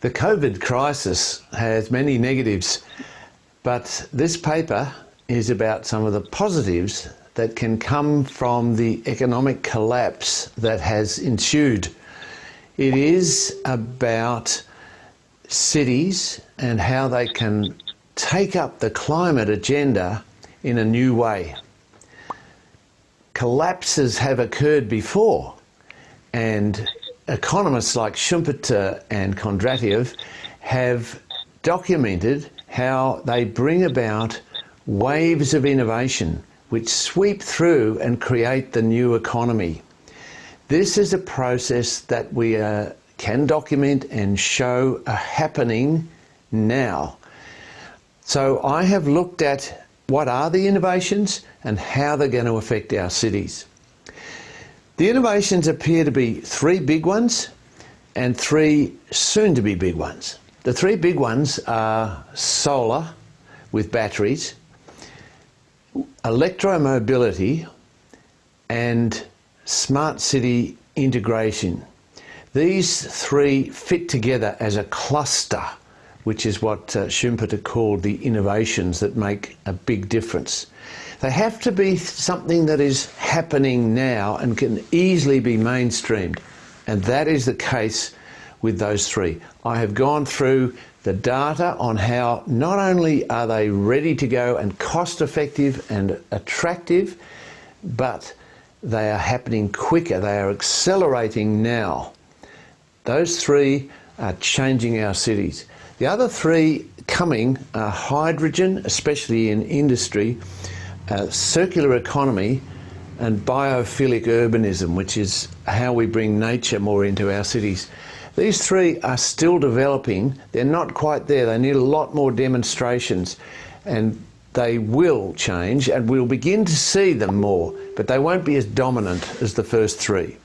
The COVID crisis has many negatives, but this paper is about some of the positives that can come from the economic collapse that has ensued. It is about cities and how they can take up the climate agenda in a new way. Collapses have occurred before and economists like Schumpeter and Kondratiev have documented how they bring about waves of innovation which sweep through and create the new economy. This is a process that we uh, can document and show are happening now. So I have looked at what are the innovations and how they're going to affect our cities. The innovations appear to be three big ones and three soon to be big ones. The three big ones are solar with batteries, electromobility and smart city integration. These three fit together as a cluster, which is what uh, Schumpeter called the innovations that make a big difference. They have to be something that is happening now and can easily be mainstreamed. And that is the case with those three. I have gone through the data on how not only are they ready to go and cost effective and attractive, but they are happening quicker. They are accelerating now. Those three are changing our cities. The other three coming are hydrogen, especially in industry, uh, circular economy and biophilic urbanism, which is how we bring nature more into our cities. These three are still developing. They're not quite there. They need a lot more demonstrations and they will change and we'll begin to see them more, but they won't be as dominant as the first three.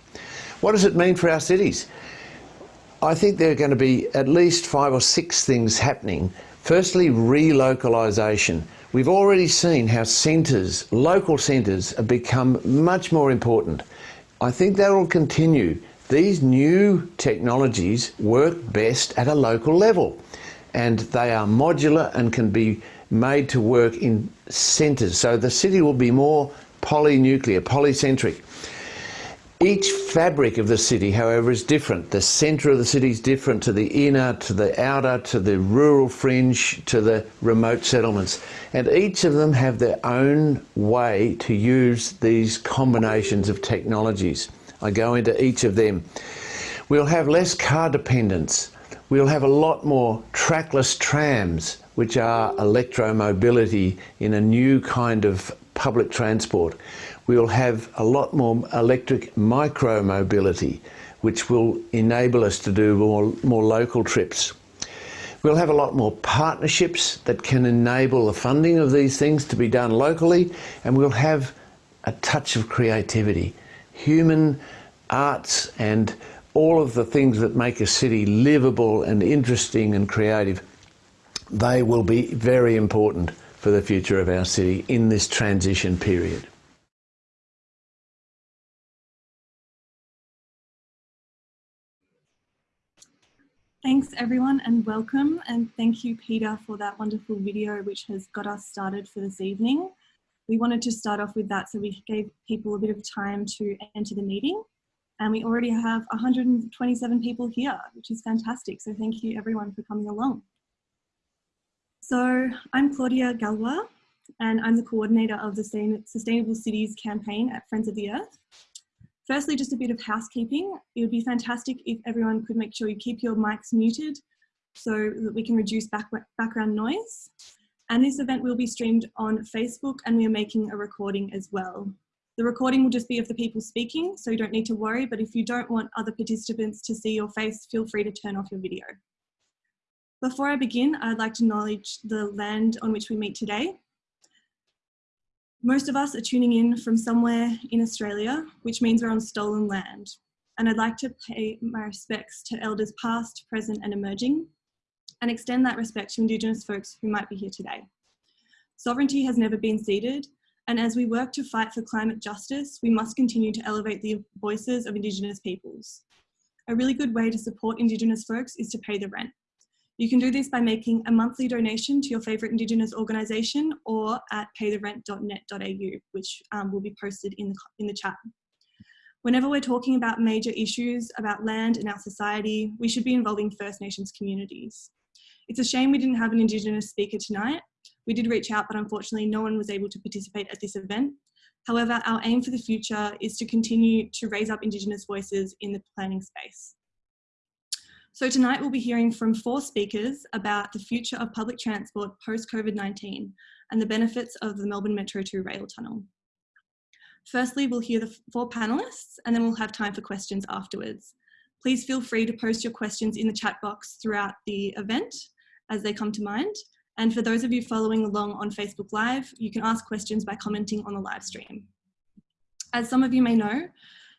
What does it mean for our cities? I think there are going to be at least five or six things happening. Firstly, relocalisation. We've already seen how centres, local centres, have become much more important. I think that will continue. These new technologies work best at a local level and they are modular and can be made to work in centres. So the city will be more polynuclear, polycentric. Each fabric of the city, however, is different. The centre of the city is different to the inner, to the outer, to the rural fringe, to the remote settlements. And each of them have their own way to use these combinations of technologies. I go into each of them. We'll have less car dependence. We'll have a lot more trackless trams, which are electromobility in a new kind of public transport we will have a lot more electric micro mobility, which will enable us to do more, more local trips. We'll have a lot more partnerships that can enable the funding of these things to be done locally, and we'll have a touch of creativity. Human arts and all of the things that make a city livable and interesting and creative, they will be very important for the future of our city in this transition period. Thanks everyone and welcome and thank you Peter for that wonderful video which has got us started for this evening. We wanted to start off with that so we gave people a bit of time to enter the meeting and we already have 127 people here which is fantastic so thank you everyone for coming along. So I'm Claudia Galwa and I'm the coordinator of the Sustainable Cities campaign at Friends of the Earth Firstly, just a bit of housekeeping. It would be fantastic if everyone could make sure you keep your mics muted so that we can reduce back, background noise. And this event will be streamed on Facebook and we are making a recording as well. The recording will just be of the people speaking, so you don't need to worry, but if you don't want other participants to see your face, feel free to turn off your video. Before I begin, I'd like to acknowledge the land on which we meet today, most of us are tuning in from somewhere in Australia, which means we're on stolen land. And I'd like to pay my respects to elders past, present and emerging, and extend that respect to Indigenous folks who might be here today. Sovereignty has never been ceded, and as we work to fight for climate justice, we must continue to elevate the voices of Indigenous peoples. A really good way to support Indigenous folks is to pay the rent. You can do this by making a monthly donation to your favourite Indigenous organisation or at paytherent.net.au, which um, will be posted in the, in the chat. Whenever we're talking about major issues about land in our society, we should be involving First Nations communities. It's a shame we didn't have an Indigenous speaker tonight. We did reach out, but unfortunately no one was able to participate at this event. However, our aim for the future is to continue to raise up Indigenous voices in the planning space. So tonight we'll be hearing from four speakers about the future of public transport post-COVID-19 and the benefits of the Melbourne Metro 2 rail tunnel. Firstly, we'll hear the four panellists and then we'll have time for questions afterwards. Please feel free to post your questions in the chat box throughout the event as they come to mind. And for those of you following along on Facebook Live, you can ask questions by commenting on the live stream. As some of you may know,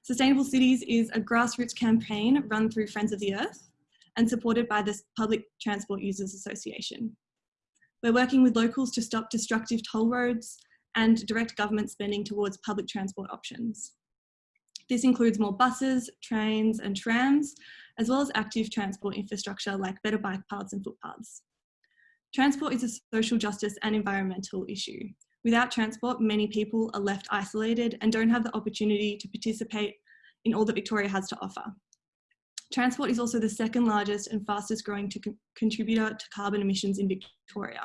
Sustainable Cities is a grassroots campaign run through Friends of the Earth and supported by the Public Transport Users Association. We're working with locals to stop destructive toll roads and direct government spending towards public transport options. This includes more buses, trains and trams, as well as active transport infrastructure like better bike paths and footpaths. Transport is a social justice and environmental issue. Without transport, many people are left isolated and don't have the opportunity to participate in all that Victoria has to offer. Transport is also the second largest and fastest growing to co contributor to carbon emissions in Victoria.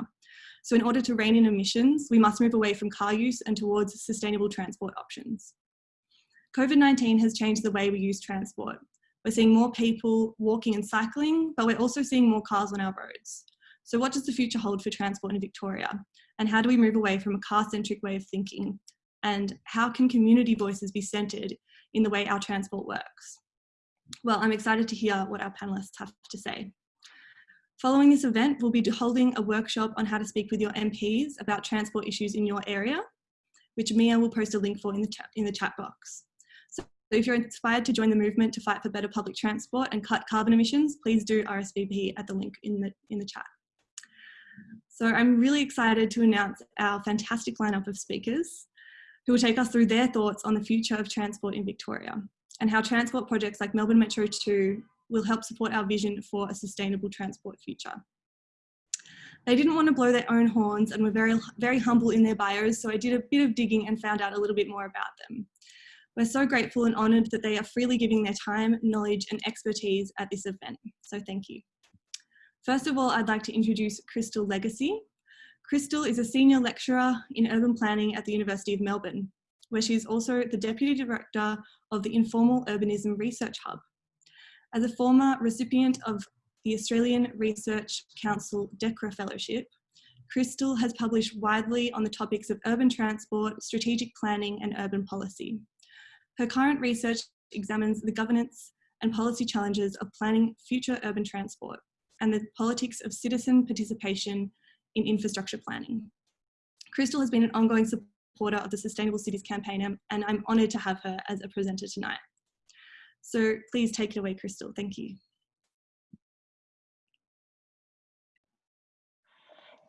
So in order to rein in emissions, we must move away from car use and towards sustainable transport options. COVID-19 has changed the way we use transport. We're seeing more people walking and cycling, but we're also seeing more cars on our roads. So what does the future hold for transport in Victoria? And how do we move away from a car-centric way of thinking? And how can community voices be centred in the way our transport works? Well, I'm excited to hear what our panellists have to say. Following this event, we'll be holding a workshop on how to speak with your MPs about transport issues in your area, which Mia will post a link for in the chat, in the chat box. So if you're inspired to join the movement to fight for better public transport and cut carbon emissions, please do RSVP at the link in the, in the chat. So I'm really excited to announce our fantastic lineup of speakers who will take us through their thoughts on the future of transport in Victoria and how transport projects like Melbourne Metro 2 will help support our vision for a sustainable transport future. They didn't want to blow their own horns and were very, very humble in their bios, so I did a bit of digging and found out a little bit more about them. We're so grateful and honoured that they are freely giving their time, knowledge and expertise at this event, so thank you. First of all, I'd like to introduce Crystal Legacy. Crystal is a senior lecturer in urban planning at the University of Melbourne, where she is also the Deputy Director of the Informal Urbanism Research Hub. As a former recipient of the Australian Research Council DECRA Fellowship, Crystal has published widely on the topics of urban transport, strategic planning and urban policy. Her current research examines the governance and policy challenges of planning future urban transport, and the politics of citizen participation in infrastructure planning. Crystal has been an ongoing supporter of the Sustainable Cities campaign and I'm honoured to have her as a presenter tonight. So please take it away, Crystal. Thank you.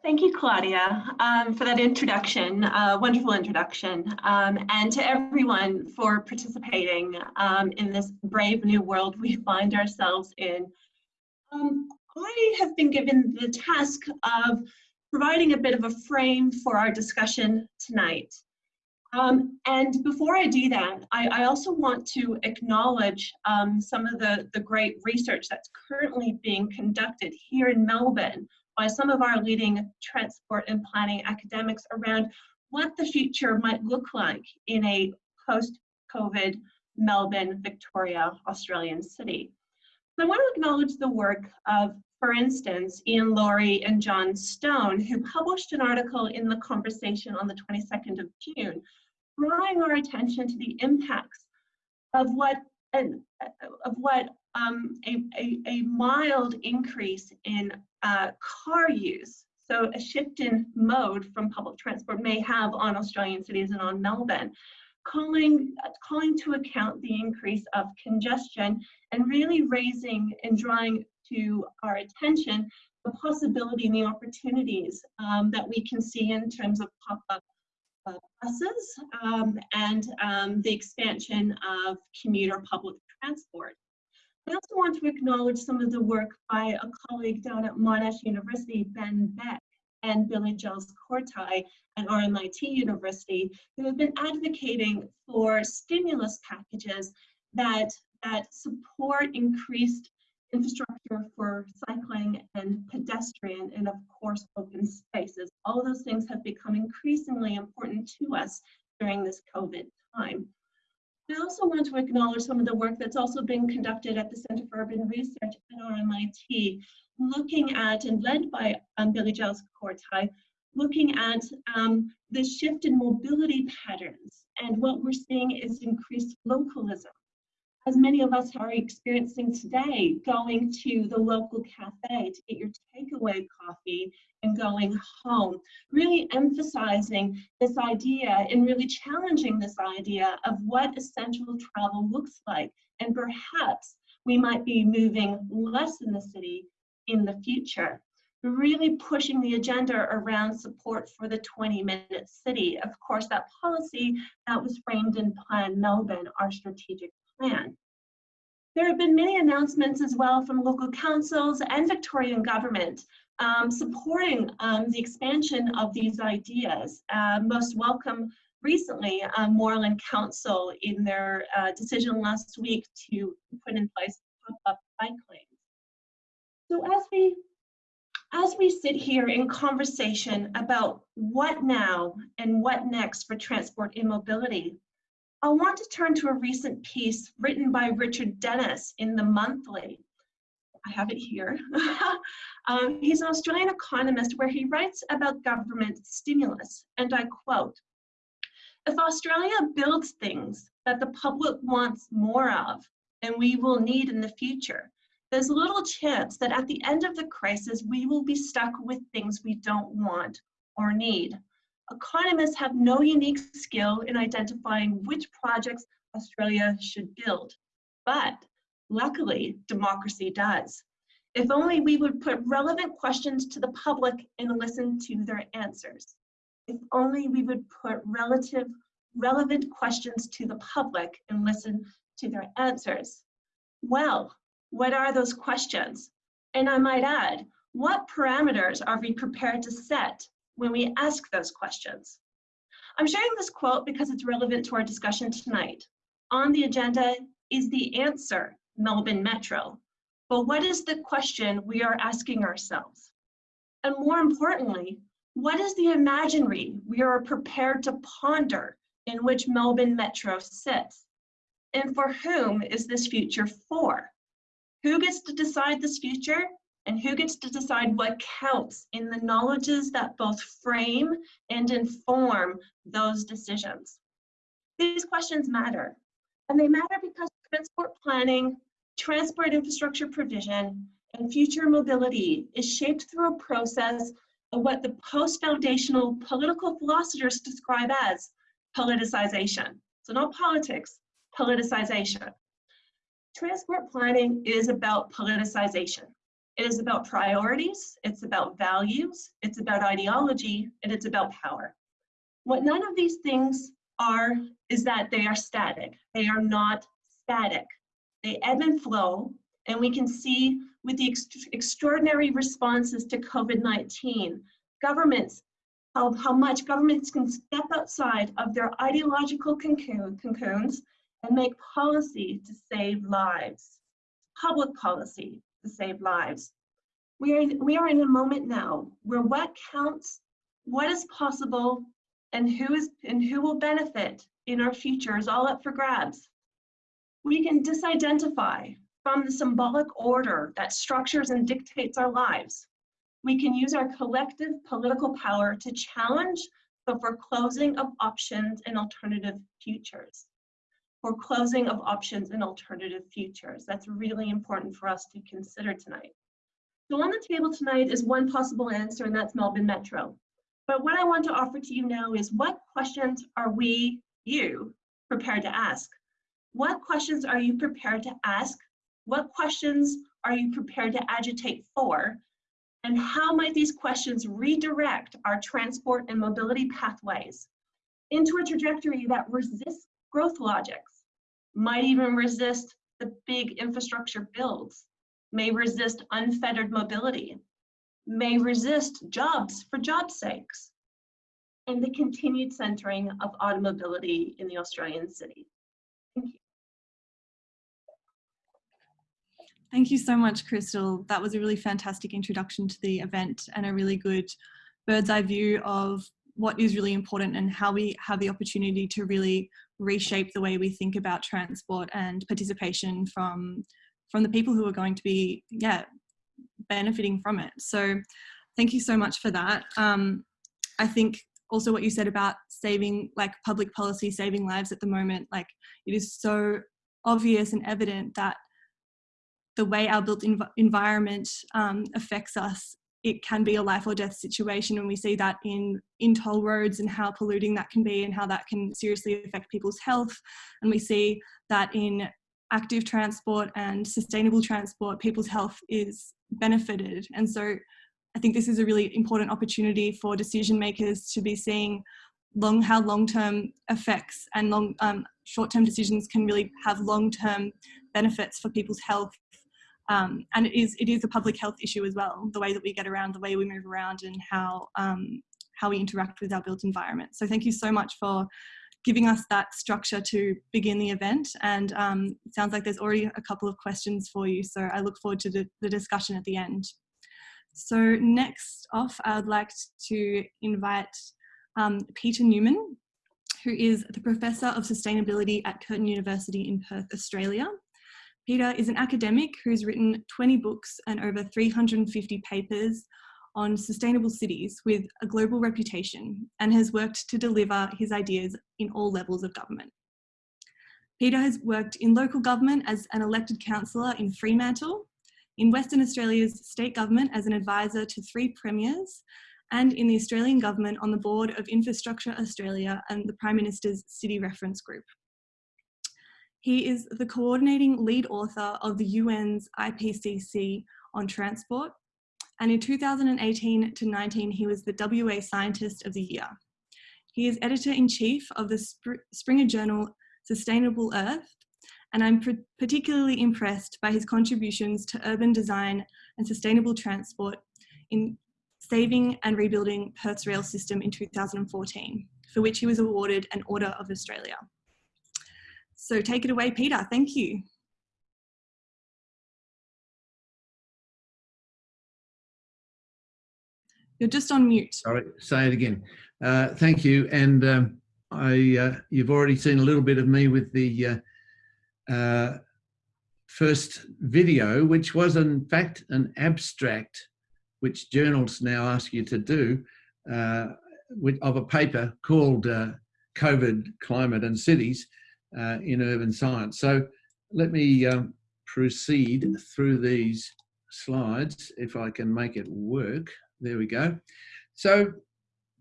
Thank you, Claudia, um, for that introduction, uh, wonderful introduction, um, and to everyone for participating um, in this brave new world we find ourselves in. Um, I have been given the task of providing a bit of a frame for our discussion tonight. Um, and before I do that, I, I also want to acknowledge um, some of the, the great research that's currently being conducted here in Melbourne by some of our leading transport and planning academics around what the future might look like in a post-COVID Melbourne, Victoria, Australian city. I want to acknowledge the work of, for instance, Ian Laurie and John Stone, who published an article in The Conversation on the 22nd of June, drawing our attention to the impacts of what an, of what um, a, a, a, mild increase in uh, car use, so a shift in mode from public transport may have on Australian cities and on Melbourne calling, calling to account the increase of congestion and really raising and drawing to our attention the possibility and the opportunities um, that we can see in terms of pop-up uh, buses um, and um, the expansion of commuter public transport. I also want to acknowledge some of the work by a colleague down at Monash University, Ben Beck, and Billy Giles Kortai at RMIT University, who have been advocating for stimulus packages that, that support increased infrastructure for cycling and pedestrian, and of course, open spaces. All those things have become increasingly important to us during this COVID time. I also want to acknowledge some of the work that's also being conducted at the Center for Urban Research at RMIT, looking at, and led by um, Billy Giles Kortai, looking at um, the shift in mobility patterns. And what we're seeing is increased localism as many of us are experiencing today, going to the local cafe to get your takeaway coffee and going home, really emphasizing this idea and really challenging this idea of what essential travel looks like. And perhaps we might be moving less in the city in the future. Really pushing the agenda around support for the 20 minute city. Of course, that policy that was framed in Plan Melbourne, our strategic plan. There have been many announcements as well from local councils and Victorian government um, supporting um, the expansion of these ideas. Uh, most welcome recently, uh, Moreland Council in their uh, decision last week to put in place pop-up bike lanes. So as we as we sit here in conversation about what now and what next for transport and mobility, I want to turn to a recent piece written by Richard Denniss in The Monthly. I have it here. um, he's an Australian economist where he writes about government stimulus, and I quote, if Australia builds things that the public wants more of and we will need in the future, there's little chance that at the end of the crisis, we will be stuck with things we don't want or need economists have no unique skill in identifying which projects Australia should build. But luckily, democracy does. If only we would put relevant questions to the public and listen to their answers. If only we would put relative, relevant questions to the public and listen to their answers. Well, what are those questions? And I might add, what parameters are we prepared to set when we ask those questions. I'm sharing this quote because it's relevant to our discussion tonight. On the agenda is the answer, Melbourne Metro. But what is the question we are asking ourselves? And more importantly, what is the imaginary we are prepared to ponder in which Melbourne Metro sits? And for whom is this future for? Who gets to decide this future and who gets to decide what counts in the knowledges that both frame and inform those decisions? These questions matter, and they matter because transport planning, transport infrastructure provision, and future mobility is shaped through a process of what the post-foundational political philosophers describe as politicization. So not politics, politicization. Transport planning is about politicization. It is about priorities, it's about values, it's about ideology, and it's about power. What none of these things are is that they are static. They are not static. They ebb and flow, and we can see with the ex extraordinary responses to COVID-19, governments, how, how much governments can step outside of their ideological cocoon, cocoons and make policy to save lives, public policy, to save lives. We are, we are in a moment now where what counts, what is possible, and who is and who will benefit in our future is all up for grabs. We can disidentify from the symbolic order that structures and dictates our lives. We can use our collective political power to challenge the foreclosing of options and alternative futures foreclosing of options and alternative futures. That's really important for us to consider tonight. So on the table tonight is one possible answer, and that's Melbourne Metro. But what I want to offer to you now is what questions are we, you, prepared to ask? What questions are you prepared to ask? What questions are you prepared to agitate for? And how might these questions redirect our transport and mobility pathways into a trajectory that resists growth logics, might even resist the big infrastructure builds, may resist unfettered mobility, may resist jobs for job's sakes, and the continued centering of automobility in the Australian city. Thank you. Thank you so much, Crystal. That was a really fantastic introduction to the event and a really good bird's eye view of what is really important and how we have the opportunity to really reshape the way we think about transport and participation from from the people who are going to be yeah benefiting from it. So thank you so much for that. Um, i think also what you said about saving like public policy saving lives at the moment like it is so obvious and evident that the way our built env environment um, affects us it can be a life or death situation and we see that in in toll roads and how polluting that can be and how that can seriously affect people's health. And we see that in active transport and sustainable transport people's health is benefited. And so i think this is a really important opportunity for decision makers to be seeing long how long-term effects and long um, short-term decisions can really have long-term benefits for people's health um, and it is it is a public health issue as well the way that we get around the way we move around and how um, how we interact with our built environment so thank you so much for giving us that structure to begin the event and um, sounds like there's already a couple of questions for you so I look forward to the, the discussion at the end. So next off I would like to invite um, Peter Newman who is the Professor of Sustainability at Curtin University in Perth, Australia. Peter is an academic who's written 20 books and over 350 papers on sustainable cities with a global reputation and has worked to deliver his ideas in all levels of government. Peter has worked in local government as an elected councillor in Fremantle, in Western Australia's state government as an advisor to three premiers, and in the Australian government on the board of Infrastructure Australia and the Prime Minister's City Reference Group. He is the coordinating lead author of the UN's IPCC on transport. And in 2018 to 19, he was the WA Scientist of the Year. He is editor-in-chief of the Springer Journal Sustainable Earth, and I'm particularly impressed by his contributions to urban design and sustainable transport in saving and rebuilding Perth's rail system in 2014, for which he was awarded an Order of Australia. So take it away, Peter. Thank you. You're just on mute. Sorry, say it again. Uh, thank you. And um, I, uh, you've already seen a little bit of me with the uh, uh first video, which was in fact an abstract, which journals now ask you to do, uh, of a paper called uh, COVID, Climate and Cities, uh, in urban science. So let me um, proceed through these slides if I can make it work. There we go. So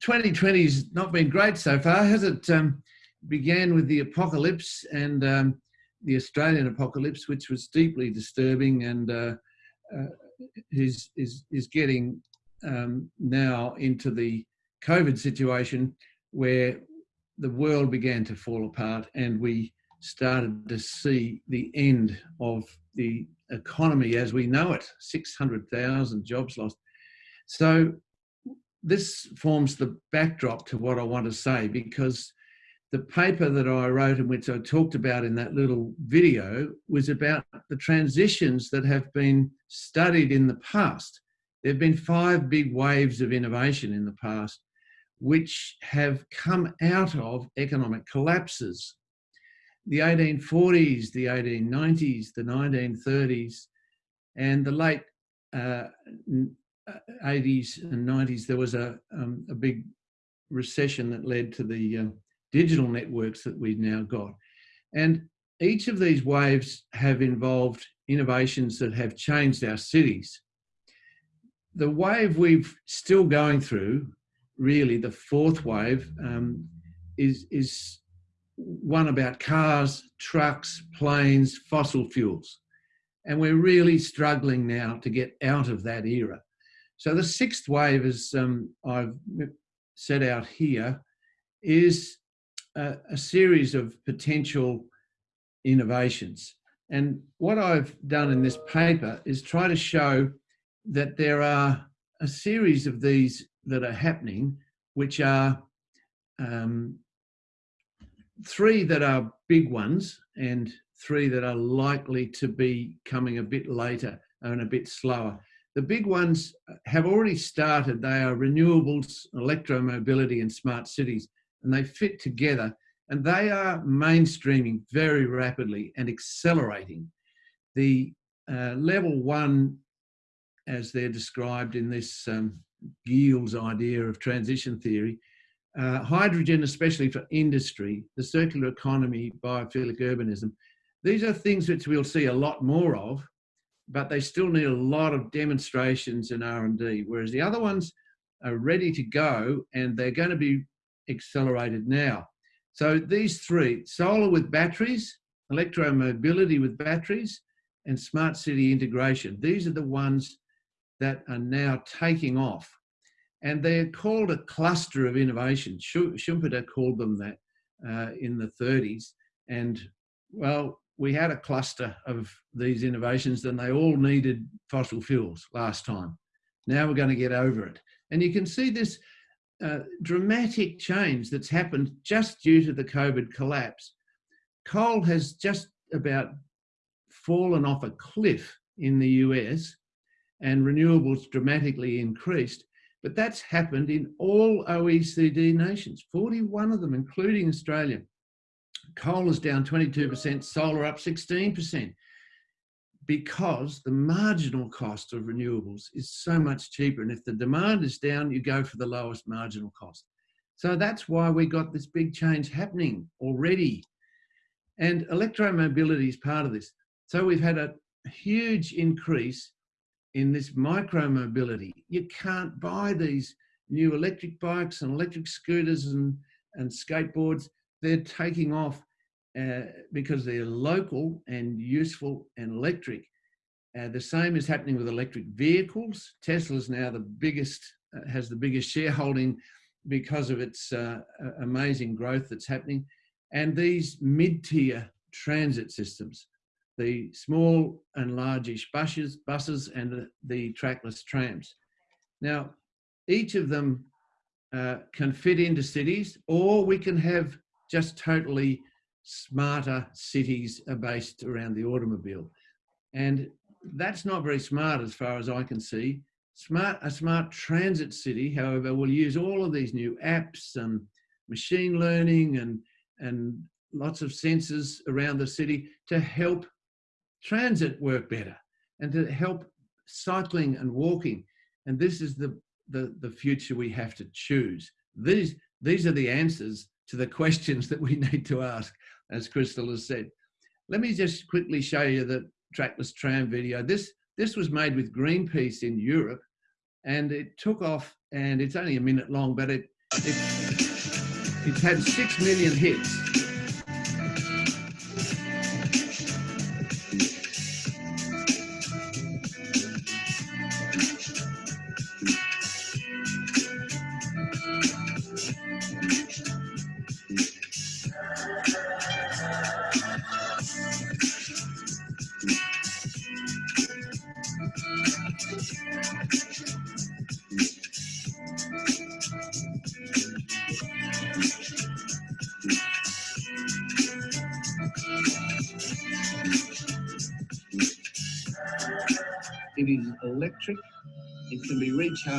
2020's not been great so far, has it? Um, began with the apocalypse and um, the Australian apocalypse, which was deeply disturbing and uh, uh, is, is, is getting um, now into the COVID situation where the world began to fall apart and we started to see the end of the economy as we know it 600,000 jobs lost. So, this forms the backdrop to what I want to say because the paper that I wrote and which I talked about in that little video was about the transitions that have been studied in the past. There have been five big waves of innovation in the past which have come out of economic collapses. The 1840s, the 1890s, the 1930s, and the late uh, 80s and 90s, there was a, um, a big recession that led to the uh, digital networks that we've now got. And each of these waves have involved innovations that have changed our cities. The wave we've still going through really the fourth wave um, is, is one about cars, trucks, planes, fossil fuels. And we're really struggling now to get out of that era. So the sixth wave, as um, I've set out here, is a, a series of potential innovations. And what I've done in this paper is try to show that there are a series of these that are happening, which are um, three that are big ones and three that are likely to be coming a bit later and a bit slower. The big ones have already started. They are renewables, electromobility and smart cities, and they fit together and they are mainstreaming very rapidly and accelerating. The uh, level one, as they're described in this um, Geels's idea of transition theory, uh, hydrogen, especially for industry, the circular economy, biophilic urbanism, these are things which we'll see a lot more of, but they still need a lot of demonstrations and R&D, whereas the other ones are ready to go and they're going to be accelerated now. So these three, solar with batteries, electromobility with batteries, and smart city integration, these are the ones that are now taking off. And they're called a cluster of innovations. Schumpeter called them that uh, in the 30s. And well, we had a cluster of these innovations and they all needed fossil fuels last time. Now we're going to get over it. And you can see this uh, dramatic change that's happened just due to the COVID collapse. Coal has just about fallen off a cliff in the US and renewables dramatically increased. But that's happened in all OECD nations, 41 of them, including Australia. Coal is down 22%, solar up 16%, because the marginal cost of renewables is so much cheaper. And if the demand is down, you go for the lowest marginal cost. So that's why we got this big change happening already. And electromobility is part of this. So we've had a huge increase in this micro mobility. You can't buy these new electric bikes and electric scooters and, and skateboards. They're taking off uh, because they're local and useful and electric. Uh, the same is happening with electric vehicles. Tesla's now the biggest, uh, has the biggest shareholding because of its uh, amazing growth that's happening. And these mid-tier transit systems the small and largish buses, buses and the, the trackless trams. Now, each of them uh, can fit into cities or we can have just totally smarter cities are based around the automobile. And that's not very smart as far as I can see. Smart, a smart transit city, however, will use all of these new apps and machine learning and, and lots of sensors around the city to help transit work better and to help cycling and walking. And this is the, the, the future we have to choose. These, these are the answers to the questions that we need to ask, as Crystal has said. Let me just quickly show you the trackless tram video. This, this was made with Greenpeace in Europe and it took off and it's only a minute long, but it, it, it's had six million hits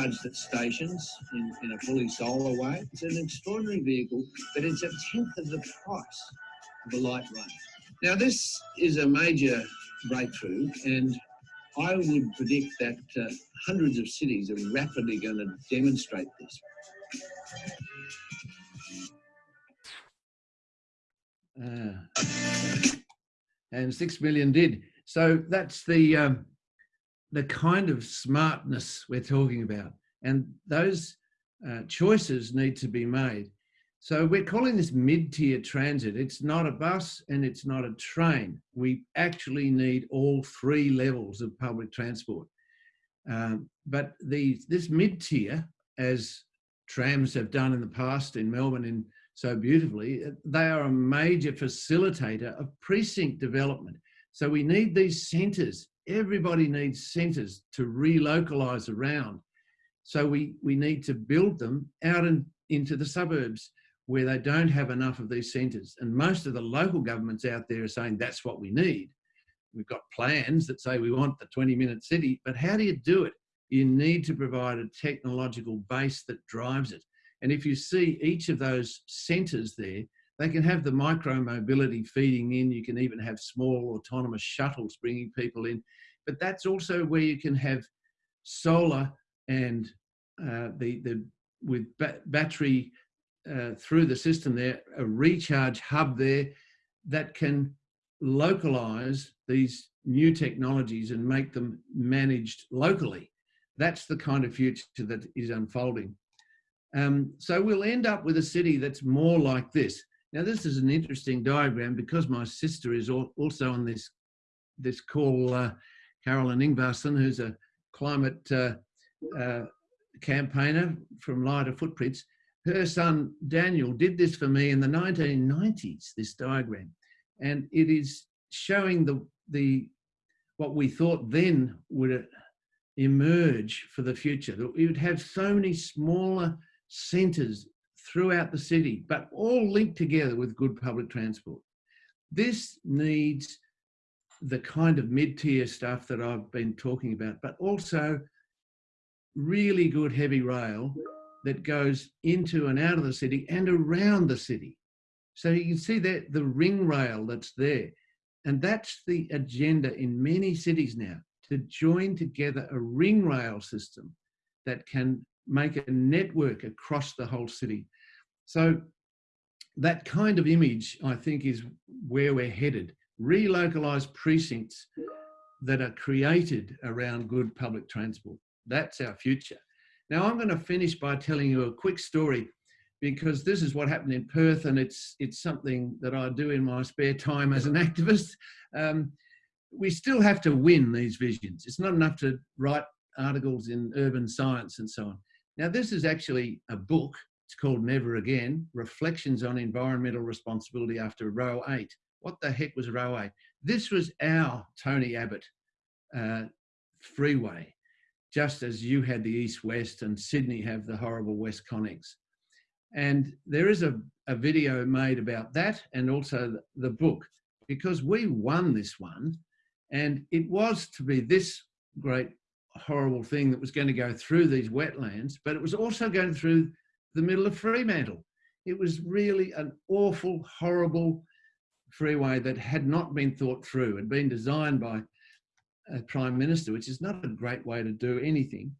recharged at stations in, in a fully solar way. It's an extraordinary vehicle, but it's a tenth of the price of a light one. Now, this is a major breakthrough, and I would predict that uh, hundreds of cities are rapidly going to demonstrate this. Uh, and six million did. So that's the um, the kind of smartness we're talking about. And those uh, choices need to be made. So we're calling this mid-tier transit. It's not a bus and it's not a train. We actually need all three levels of public transport. Um, but the, this mid-tier, as trams have done in the past in Melbourne in so beautifully, they are a major facilitator of precinct development. So we need these centres. Everybody needs centres to relocalise around. So we, we need to build them out in, into the suburbs where they don't have enough of these centres. And most of the local governments out there are saying that's what we need. We've got plans that say we want the 20 minute city, but how do you do it? You need to provide a technological base that drives it. And if you see each of those centres there, they can have the micro mobility feeding in. You can even have small autonomous shuttles bringing people in. But that's also where you can have solar and uh, the, the with ba battery uh, through the system there, a recharge hub there that can localize these new technologies and make them managed locally. That's the kind of future that is unfolding. Um, so we'll end up with a city that's more like this. Now this is an interesting diagram because my sister is also on this this call, uh, Carolyn Ingvarsson, who's a climate uh, uh, campaigner from Lighter Footprints. Her son Daniel did this for me in the 1990s, this diagram and it is showing the the what we thought then would emerge for the future. That we would have so many smaller centres throughout the city, but all linked together with good public transport. This needs the kind of mid-tier stuff that I've been talking about, but also really good heavy rail that goes into and out of the city and around the city. So you can see that the ring rail that's there. And that's the agenda in many cities now, to join together a ring rail system that can make a network across the whole city. So that kind of image, I think, is where we're headed. Relocalised precincts that are created around good public transport. That's our future. Now I'm going to finish by telling you a quick story because this is what happened in Perth and it's, it's something that I do in my spare time as an activist. Um, we still have to win these visions. It's not enough to write articles in urban science and so on. Now this is actually a book. It's called Never Again, Reflections on Environmental Responsibility after Roe 8. What the heck was Roe 8? This was our Tony Abbott uh, freeway, just as you had the East-West and Sydney have the horrible West WestConnex. And there is a, a video made about that and also the book because we won this one and it was to be this great horrible thing that was going to go through these wetlands, but it was also going through the middle of Fremantle. It was really an awful, horrible freeway that had not been thought through, had been designed by a prime minister, which is not a great way to do anything.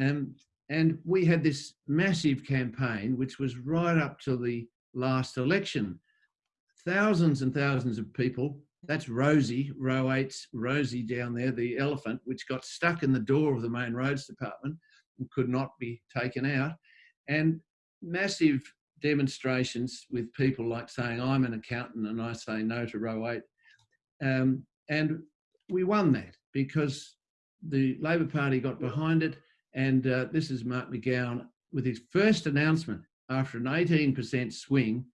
Um, and we had this massive campaign, which was right up to the last election. Thousands and thousands of people. That's Rosie, Roe eight's Rosie down there, the elephant, which got stuck in the door of the main roads department and could not be taken out. And massive demonstrations with people like saying, I'm an accountant and I say no to Roe eight. Um, and we won that because the Labor Party got behind it and uh, this is Mark McGowan with his first announcement after an 18% swing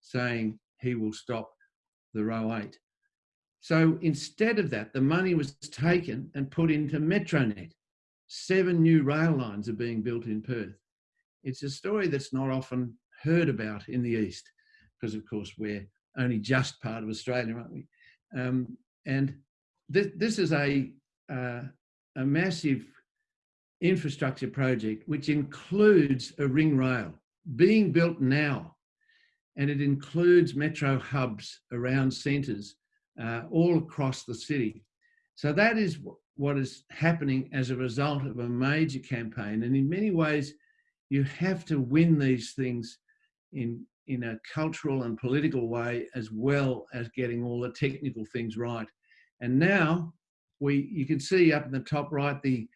saying he will stop the Roe eight. So instead of that, the money was taken and put into Metronet. Seven new rail lines are being built in Perth. It's a story that's not often heard about in the East, because of course we're only just part of Australia, aren't we? Um, and this, this is a, uh, a massive infrastructure project, which includes a ring rail being built now. And it includes metro hubs around centres uh, all across the city. So that is what is happening as a result of a major campaign. And in many ways, you have to win these things in, in a cultural and political way, as well as getting all the technical things right. And now we, you can see up in the top right, the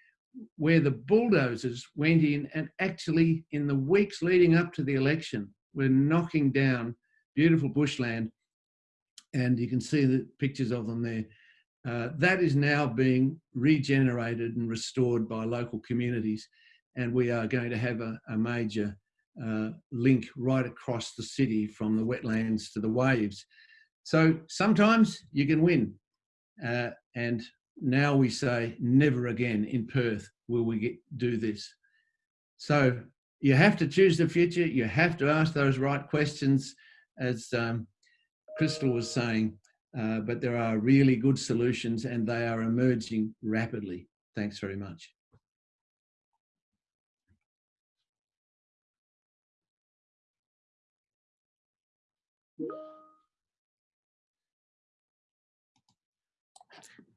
where the bulldozers went in and actually in the weeks leading up to the election were knocking down beautiful bushland and you can see the pictures of them there. Uh, that is now being regenerated and restored by local communities and we are going to have a, a major uh, link right across the city from the wetlands to the waves. So sometimes you can win Uh, and now we say, never again in Perth will we get, do this. So you have to choose the future. You have to ask those right questions, as um, Crystal was saying. Uh, but there are really good solutions and they are emerging rapidly. Thanks very much.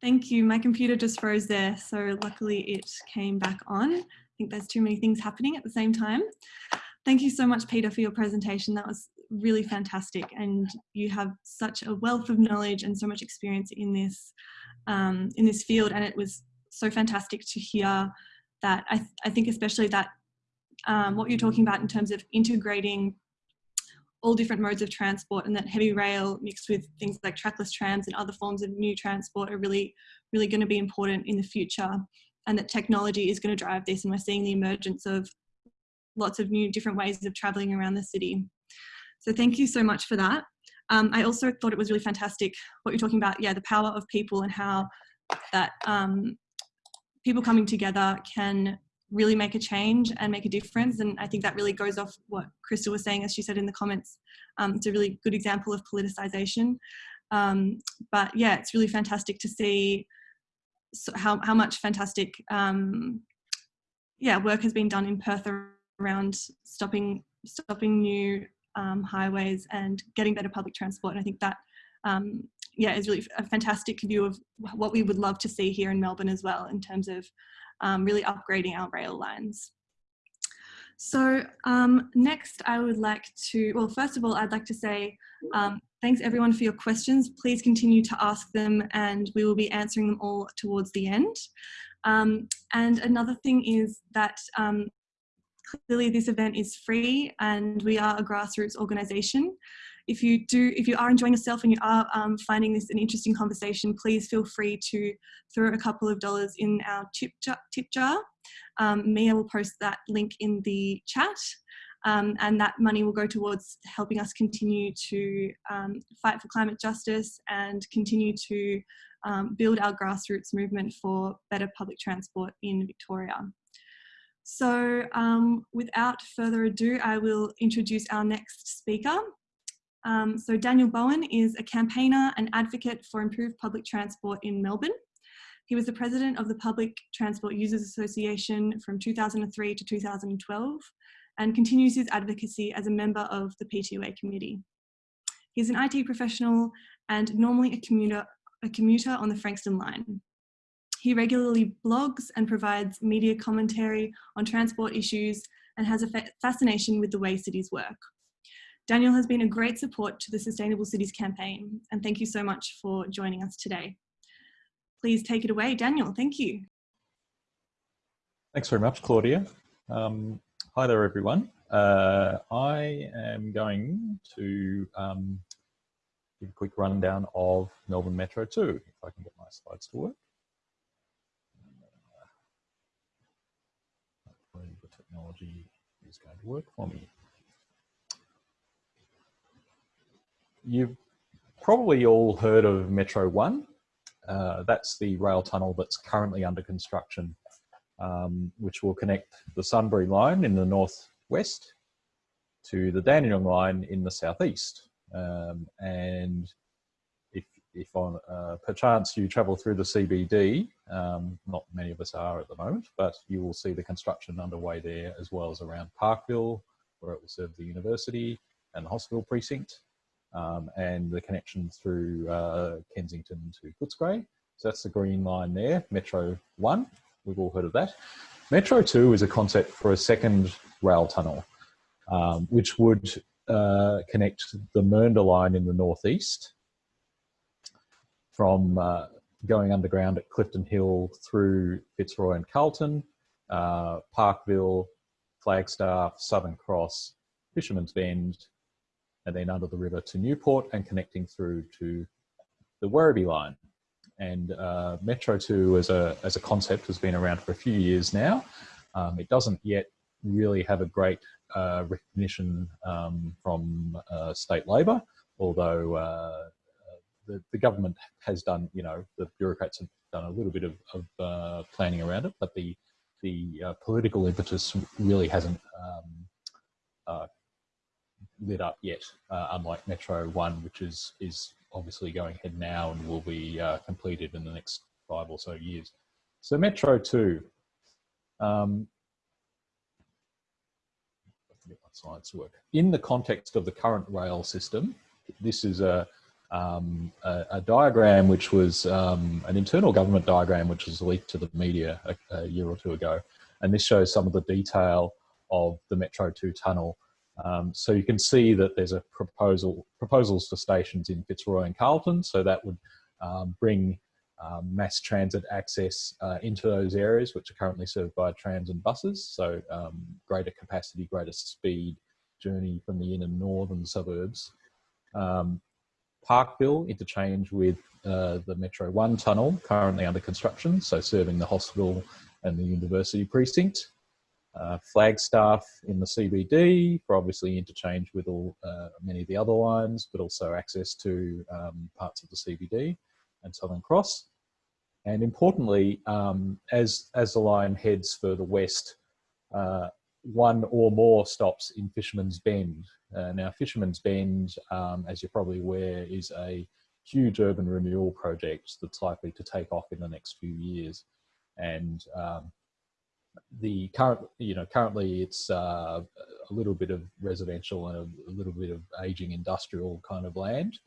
Thank you. My computer just froze there, so luckily it came back on. I think there's too many things happening at the same time. Thank you so much, Peter, for your presentation. That was really fantastic, and you have such a wealth of knowledge and so much experience in this um, in this field. And it was so fantastic to hear that. I, th I think especially that um, what you're talking about in terms of integrating all different modes of transport and that heavy rail mixed with things like trackless trams and other forms of new transport are really, really going to be important in the future and that technology is going to drive this and we're seeing the emergence of lots of new different ways of traveling around the city. So thank you so much for that. Um, I also thought it was really fantastic what you're talking about, yeah, the power of people and how that um, people coming together can really make a change and make a difference. And I think that really goes off what Crystal was saying, as she said in the comments. Um, it's a really good example of politicization. Um, but yeah, it's really fantastic to see so how, how much fantastic um, yeah, work has been done in Perth around stopping, stopping new um, highways and getting better public transport. And I think that um, yeah, is really a fantastic view of what we would love to see here in Melbourne as well in terms of um, really upgrading our rail lines. So um, next I would like to, well, first of all, I'd like to say um, thanks everyone for your questions. Please continue to ask them and we will be answering them all towards the end. Um, and another thing is that um, clearly this event is free and we are a grassroots organisation if you do, if you are enjoying yourself and you are um, finding this an interesting conversation, please feel free to throw a couple of dollars in our tip jar. Tip jar. Um, Mia will post that link in the chat. Um, and that money will go towards helping us continue to um, fight for climate justice and continue to um, build our grassroots movement for better public transport in Victoria. So um, without further ado, I will introduce our next speaker. Um, so Daniel Bowen is a campaigner and advocate for improved public transport in Melbourne. He was the president of the Public Transport Users Association from 2003 to 2012 and continues his advocacy as a member of the PTUA committee. He's an IT professional and normally a commuter, a commuter on the Frankston line. He regularly blogs and provides media commentary on transport issues and has a fascination with the way cities work. Daniel has been a great support to the Sustainable Cities campaign, and thank you so much for joining us today. Please take it away, Daniel. Thank you. Thanks very much, Claudia. Um, hi there, everyone. Uh, I am going to um, give a quick rundown of Melbourne Metro 2, if I can get my slides to work. Hopefully the technology is going to work for me. You've probably all heard of Metro 1. Uh, that's the rail tunnel that's currently under construction, um, which will connect the Sunbury line in the northwest to the Dandenong line in the southeast. Um, and if, on uh, perchance you travel through the CBD, um, not many of us are at the moment, but you will see the construction underway there as well as around Parkville, where it will serve the university and the hospital precinct um, and the connection through uh, Kensington to Footscray. So that's the green line there, Metro 1, we've all heard of that. Metro 2 is a concept for a second rail tunnel, um, which would uh, connect the Mernda line in the northeast from uh, going underground at Clifton Hill through Fitzroy and Carlton, uh, Parkville, Flagstaff, Southern Cross, Fisherman's Bend, and then under the river to Newport and connecting through to the Werribee line. And uh, Metro 2 as a, as a concept has been around for a few years now. Um, it doesn't yet really have a great uh, recognition um, from uh, state Labor, although uh, the, the government has done, you know, the bureaucrats have done a little bit of, of uh, planning around it, but the the uh, political impetus really hasn't um, uh, lit up yet, uh, unlike Metro One, which is is obviously going ahead now and will be uh, completed in the next five or so years. So Metro Two. Um, science work. In the context of the current rail system, this is a, um, a, a, diagram which was um, an internal government diagram which was leaked to the media a, a, year or two ago. And this shows some of the detail of the Metro 2 tunnel. Um, so you can see that there's a proposal proposals for stations in Fitzroy and Carlton. So that would um, bring um, mass transit access uh, into those areas which are currently served by trams and buses. So um, greater capacity, greater speed journey from the inner northern suburbs. Um, Parkville interchange with uh, the Metro 1 tunnel currently under construction, so serving the hospital and the university precinct. Uh, Flagstaff in the CBD for obviously interchange with all uh, many of the other lines, but also access to um, parts of the CBD and Southern Cross. And importantly, um, as, as the line heads further west, uh, one or more stops in Fisherman's Bend. Uh, now, Fisherman's Bend, um, as you're probably aware, is a huge urban renewal project that's likely to take off in the next few years. And um, the current, you know, currently it's uh, a little bit of residential and a, little bit of aging industrial kind of land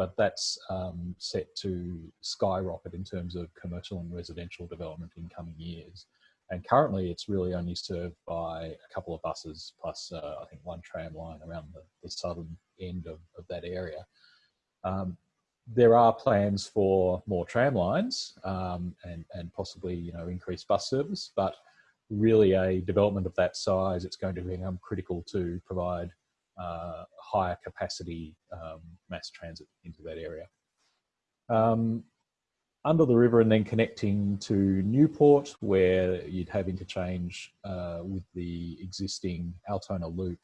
but that's um, set to skyrocket in terms of commercial and residential development in coming years. And currently it's really only served by a couple of buses plus uh, I think one tram line around the, the southern end of, of that area. Um, there are plans for more tram lines um, and, and possibly you know increased bus service, but really a development of that size, it's going to become critical to provide uh, higher capacity um, mass transit into that area. Um, under the river and then connecting to Newport where you'd have interchange uh, with the existing Altona Loop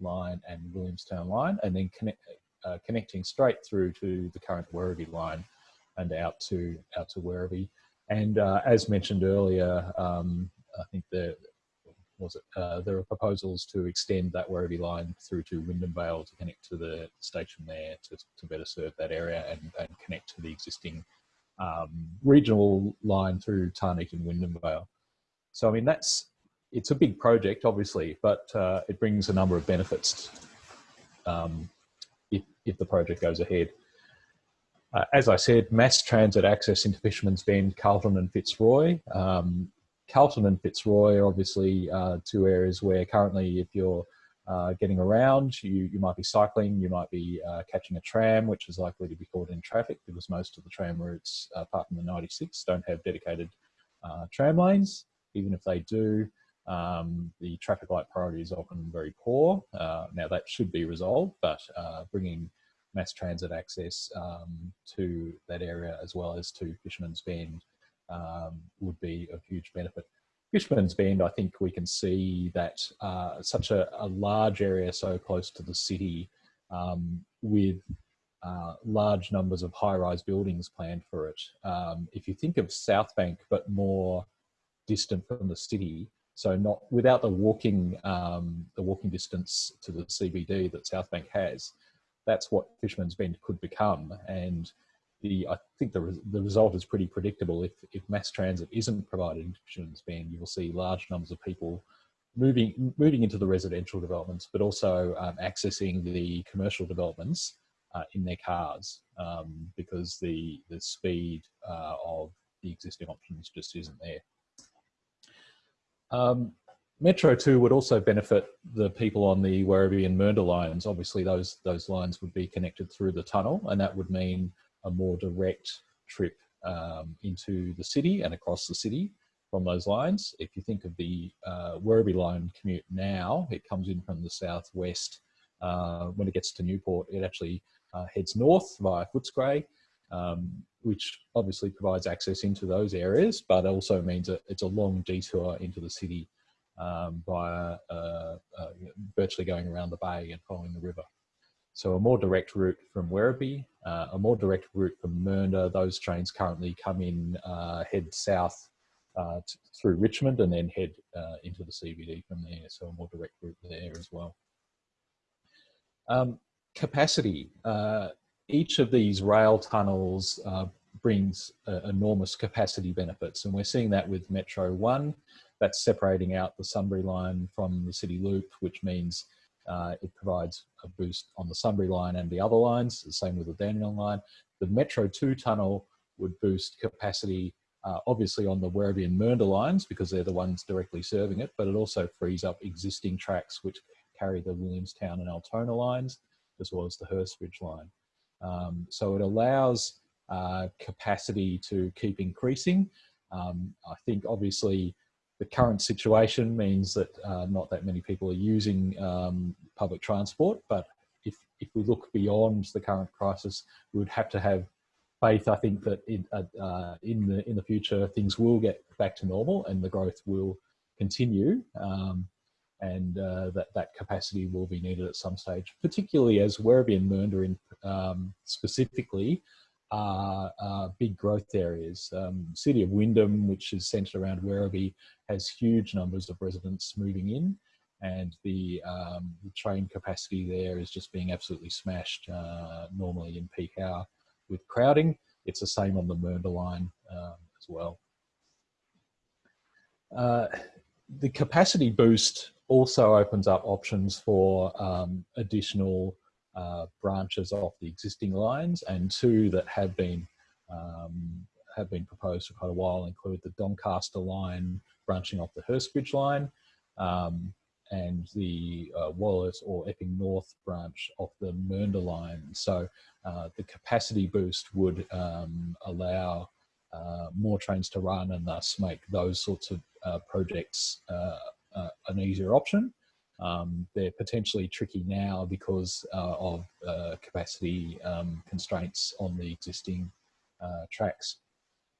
line and Williamstown line and then connect, uh, connecting straight through to the current Werribee line and out to out to Werribee. And uh, as mentioned earlier, um, I think the was it? Uh, there are proposals to extend that Werribee line through to Wyndham Vale to connect to the station there to, to better serve that area and, and connect to the existing um, regional line through Tarneit and Wyndham Vale. So, I mean, that's, it's a big project, obviously, but uh, it brings a number of benefits um, if, if the project goes ahead. Uh, as I said, mass transit access into Fisherman's Bend, Carlton and Fitzroy. Um, Carlton and Fitzroy are obviously uh, two areas where currently if you're uh, getting around, you, you might be cycling, you might be uh, catching a tram, which is likely to be caught in traffic because most of the tram routes, uh, apart from the 96, don't have dedicated uh, tram lanes. Even if they do, um, the traffic light priority is often very poor. Uh, now that should be resolved, but bringing mass transit access um, to that area as well as to Fisherman's Bend um, would be of huge benefit. Fisherman's Bend, I think we can see that uh, such a, a, large area so close to the city um, with uh, large numbers of high-rise buildings planned for it. Um, if you think of South Bank, but more distant from the city, so not without the walking um, the walking distance to the CBD that South Bank has, that's what Fisherman's Bend could become. And the I think the, the result is pretty predictable. If, if mass transit isn't provided in Bend, you will see large numbers of people moving moving into the residential developments, but also um, accessing the commercial developments uh, in their cars um, because the the speed uh, of the existing options just isn't there. Um, Metro 2 would also benefit the people on the Werribee and Mernda lines. Obviously, those those lines would be connected through the tunnel, and that would mean a more direct trip um, into the city and across the city from those lines. If you think of the uh, Werribee line commute now, it comes in from the southwest. Uh, when it gets to Newport, it actually uh, heads north via Footscray, um, which obviously provides access into those areas, but also means it's a long detour into the city um, uh, uh, virtually going around the bay and following the river. So a more direct route from Werribee uh, a more direct route from Mernda. Those trains currently come in, uh, head south uh, through Richmond and then head uh, into the CBD from there. So a more direct route there as well. Um, capacity. Uh, each of these rail tunnels uh, brings enormous capacity benefits and we're seeing that with Metro 1. That's separating out the Sunbury line from the City Loop, which means uh, it provides a boost on the Sunbury line and the other lines, the same with the Dandenong line. The Metro 2 tunnel would boost capacity uh, obviously on the Werribee and Mernda lines because they're the ones directly serving it, but it also frees up existing tracks which carry the Williamstown and Altona lines as well as the Hurstbridge line. Um, so it allows uh, capacity to keep increasing. Um, I think obviously the current situation means that uh, not that many people are using um, public transport, but if, if we look beyond the current crisis, we would have to have faith, I think, that in, uh, uh, in, the, in the future things will get back to normal and the growth will continue um, and uh, that, that capacity will be needed at some stage, particularly as Werribee and Mernda in, um, specifically are, are, big growth areas. Um, City of Wyndham, which is centred around Werribee, has huge numbers of residents moving in and the, um, train capacity there is just being absolutely smashed uh, normally in peak hour with crowding. It's the same on the Mernda line um, as well. Uh, the capacity boost also opens up options for um, additional uh, branches off the existing lines and two that have been um, have been proposed for quite a while include the Doncaster line branching off the Hurstbridge line um, and the uh, Wollert or Epping North branch of the Mernda line. So uh, the capacity boost would um, allow uh, more trains to run and thus make those sorts of uh, projects uh, an easier option. Um, they're potentially tricky now because of capacity um, constraints on the existing tracks.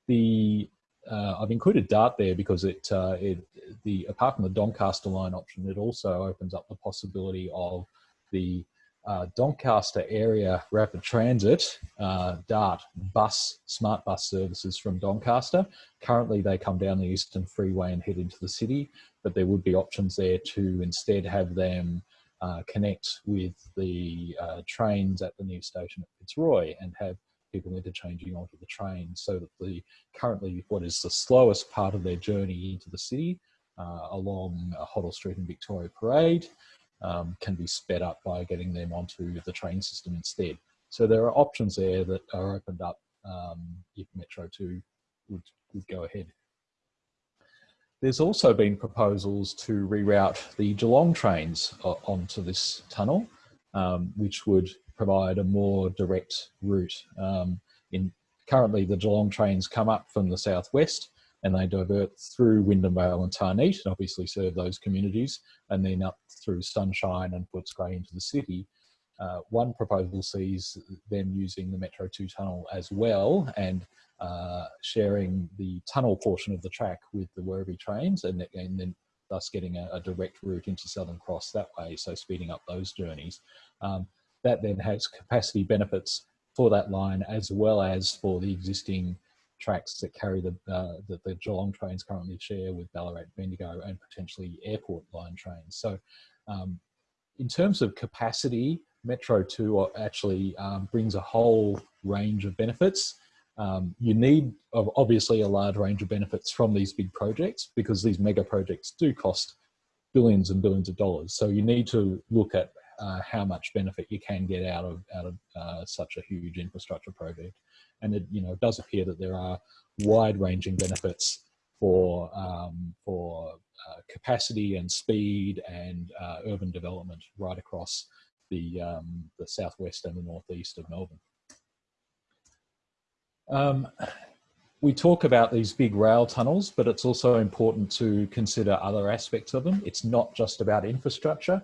The uh, I've included Dart there because it, uh, it, the apart from the Doncaster line option, it also opens up the possibility of the uh, Doncaster area rapid transit uh, Dart bus smart bus services from Doncaster. Currently, they come down the Eastern Freeway and head into the city, but there would be options there to instead have them uh, connect with the uh, trains at the new station at Fitzroy and have people interchanging onto the train so that the currently what is the slowest part of their journey into the city uh, along Hoddle Street and Victoria Parade um, can be sped up by getting them onto the train system instead. So there are options there that are opened up um, if Metro 2 would, would go ahead. There's also been proposals to reroute the Geelong trains uh, onto this tunnel, um, which would provide a more direct route. Um, in currently, the Geelong trains come up from the southwest and they divert through Wyndham Vale and Tarneit and obviously serve those communities and then up through Sunshine and Footscray into the city. Uh, one proposal sees them using the Metro 2 tunnel as well and uh, sharing the tunnel portion of the track with the Werribee trains and, and then thus getting a, a, direct route into Southern Cross that way, so speeding up those journeys. Um, that then has capacity benefits for that line as well as for the existing tracks that carry the, uh, that the Geelong trains currently share with Ballarat, Bendigo and potentially airport line trains. So um, in terms of capacity, Metro 2 actually um, brings a whole range of benefits. Um, you need obviously a large range of benefits from these big projects because these mega projects do cost billions and billions of dollars. So you need to look at uh, how much benefit you can get out of out of uh, such a huge infrastructure project. And it you know does appear that there are wide-ranging benefits for um, for uh, capacity and speed and uh, urban development right across the um, the southwest and the northeast of Melbourne. Um, we talk about these big rail tunnels, but it's also important to consider other aspects of them. It's not just about infrastructure.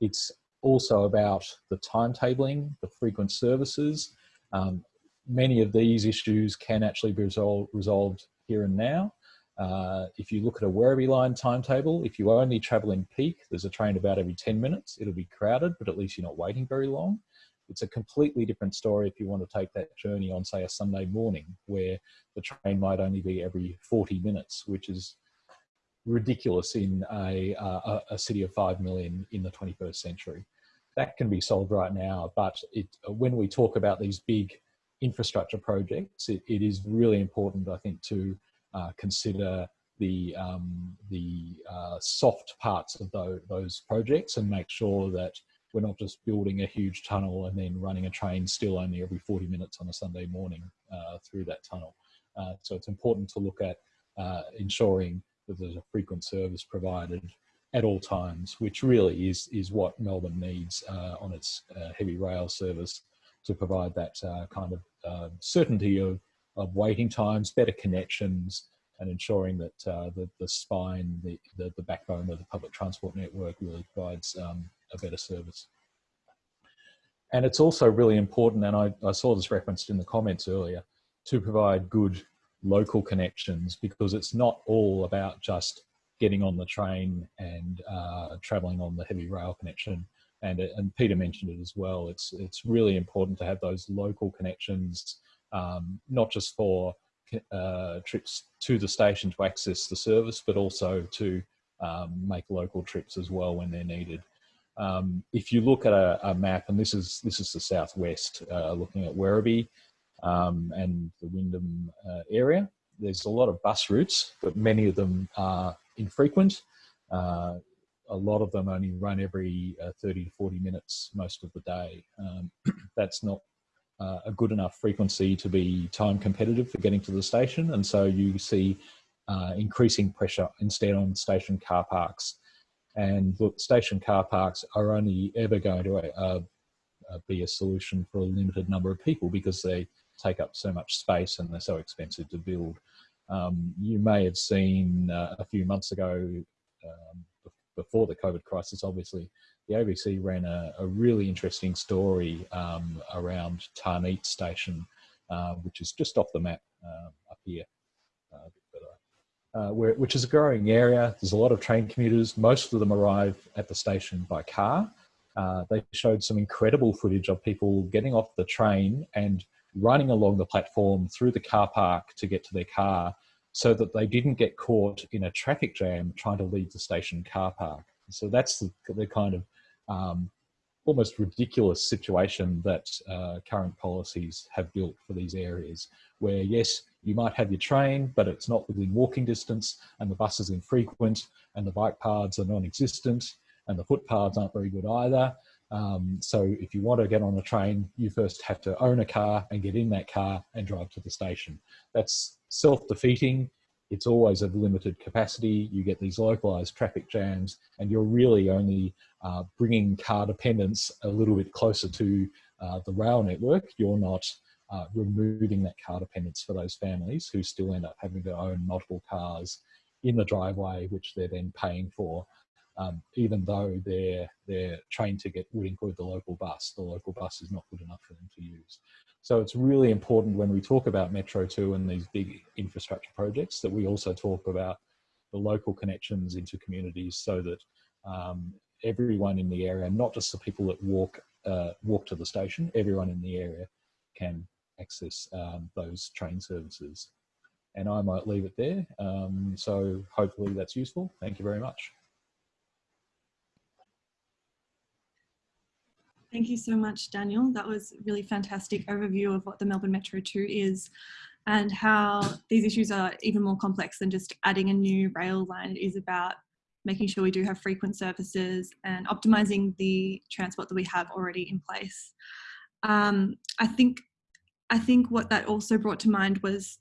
It's also about the timetabling, the frequent services. Um, many of these issues can actually be resolved, resolved here and now. Uh, if you look at a Werribee line timetable, if you only travel in peak, there's a train about every 10 minutes. It'll be crowded, but at least you're not waiting very long. It's a completely different story if you want to take that journey on, say, a Sunday morning, where the train might only be every 40 minutes, which is ridiculous in a, a, a city of 5 million in the 21st century. That can be solved right now, but it, when we talk about these big infrastructure projects, it, it is really important, I think, to uh, consider the um, the uh, soft parts of those, those projects and make sure that we're not just building a huge tunnel and then running a train still only every 40 minutes on a Sunday morning uh, through that tunnel. Uh, so it's important to look at uh, ensuring that there's a frequent service provided at all times, which really is, is what Melbourne needs uh, on its heavy rail service to provide that uh, kind of certainty of, of waiting times, better connections, and ensuring that uh, the, the spine, the, the, the, backbone of the public transport network really provides um, a better service. And it's also really important, and I, I saw this referenced in the comments earlier, to provide good local connections because it's not all about just getting on the train and uh, traveling on the heavy rail connection. And, and Peter mentioned it as well. It's, it's really important to have those local connections, um, not just for uh, trips to the station to access the service, but also to um, make local trips as well when they're needed. Um, if you look at a, a, map, and this is this is the southwest, uh, looking at Werribee um, and the Wyndham uh, area, there's a lot of bus routes, but many of them are infrequent. Uh, a lot of them only run every uh, 30 to 40 minutes most of the day. Um, that's not uh, a good enough frequency to be time competitive for getting to the station. And so you see uh, increasing pressure instead on station car parks. And look, station car parks are only ever going to uh, uh, be a solution for a limited number of people because they take up so much space and they're so expensive to build. Um, you may have seen uh, a few months ago, um, before the COVID crisis, obviously, the ABC ran a, a really interesting story um, around Tarneit Station, uh, which is just off the map uh, up here, uh, uh, where, which is a growing area. There's a lot of train commuters. Most of them arrive at the station by car. Uh, they showed some incredible footage of people getting off the train and running along the platform through the car park to get to their car so that they didn't get caught in a traffic jam trying to leave the station car park. So that's the, the kind of um, almost ridiculous situation that uh, current policies have built for these areas where yes you might have your train but it's not within walking distance and the bus is infrequent and the bike paths are non-existent and the footpaths aren't very good either um, so if you want to get on a train you first have to own a car and get in that car and drive to the station that's self-defeating it's always of limited capacity. You get these localized traffic jams, and you're really only uh, bringing car dependence a little bit closer to uh, the rail network. You're not uh, removing that car dependence for those families who still end up having to own multiple cars in the driveway, which they're then paying for. Um, even though their their train ticket would include the local bus, the local bus is not good enough for them to use. So it's really important when we talk about Metro 2 and these big infrastructure projects that we also talk about the local connections into communities so that um, everyone in the area, not just the people that walk uh, walk to the station, everyone in the area can access um, those train services. And I might leave it there. Um, so hopefully that's useful. Thank you very much. Thank you so much, Daniel. That was a really fantastic overview of what the Melbourne Metro 2 is and how these issues are even more complex than just adding a new rail line. It is about making sure we do have frequent services and optimizing the transport that we have already in place. Um, I think I think what that also brought to mind was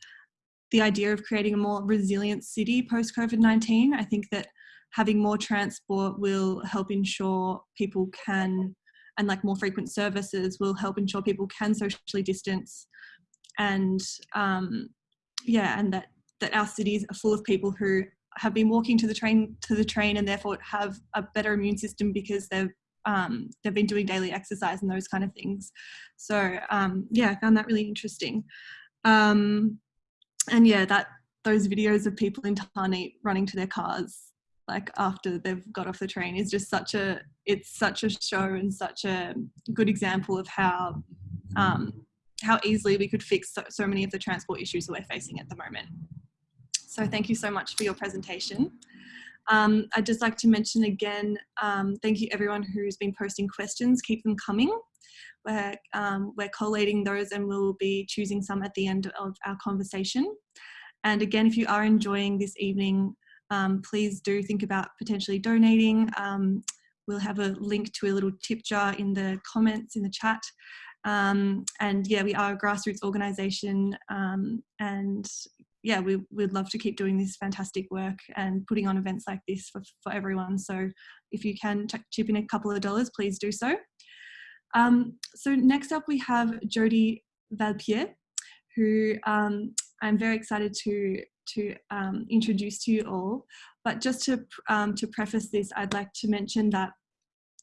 the idea of creating a more resilient city post COVID-19. I think that having more transport will help ensure people can and like more frequent services will help ensure people can socially distance. And um, yeah and that that our cities are full of people who have been walking to the train to the train and therefore have a better immune system because they've um, they've been doing daily exercise and those kind of things. So um, yeah I found that really interesting. Um, and yeah that those videos of people in Tarneit running to their cars like after they've got off the train is just such a it's such a show and such a good example of how um, how easily we could fix so, so many of the transport issues that we're facing at the moment. So thank you so much for your presentation. Um, I'd just like to mention again, um, thank you everyone who's been posting questions, keep them coming. We're, um, we're collating those and we'll be choosing some at the end of our conversation. And again, if you are enjoying this evening, um, please do think about potentially donating. Um, we'll have a link to a little tip jar in the comments in the chat. Um, and yeah, we are a grassroots organisation um, and yeah, we, would love to keep doing this fantastic work and putting on events like this for, for everyone. So if you can chip in a couple of dollars, please do so. Um, so next up we have Jody Valpier, who um, I'm very excited to, to um, introduce to you all. But just to, um, to preface this, I'd like to mention that,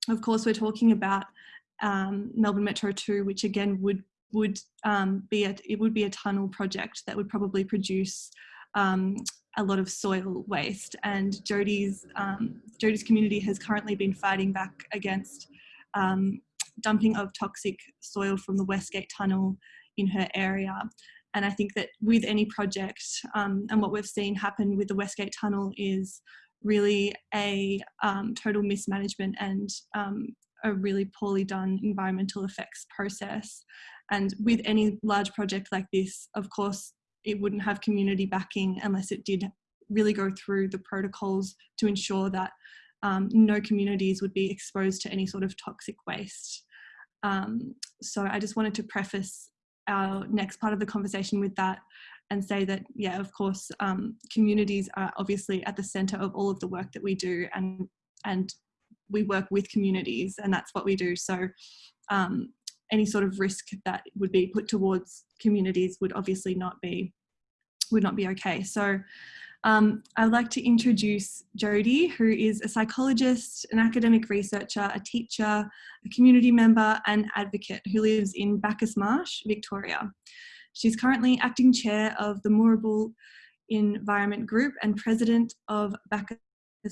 of course, we're talking about um, Melbourne Metro 2, which again would would um, be a, it would be a tunnel project that would probably produce um, a lot of soil waste. And Jody's um, Jody's community has currently been fighting back against um, dumping of toxic soil from the Westgate Tunnel in her area. And I think that with any project, um, and what we've seen happen with the Westgate Tunnel is really a um, total mismanagement and a really poorly done environmental effects process. And with any large project like this, of course, it wouldn't have community backing unless it did really go through the protocols to ensure that um, no communities would be exposed to any sort of toxic waste. Um, so I just wanted to preface our next part of the conversation with that and say that, yeah, of course, um, communities are obviously at the center of all of the work that we do and, and we work with communities and that's what we do. So um, any sort of risk that would be put towards communities would obviously not be would not be okay. So um, I'd like to introduce Jody, who is a psychologist, an academic researcher, a teacher, a community member and advocate who lives in Bacchus Marsh, Victoria. She's currently acting chair of the Moorabool Environment Group and president of Bacchus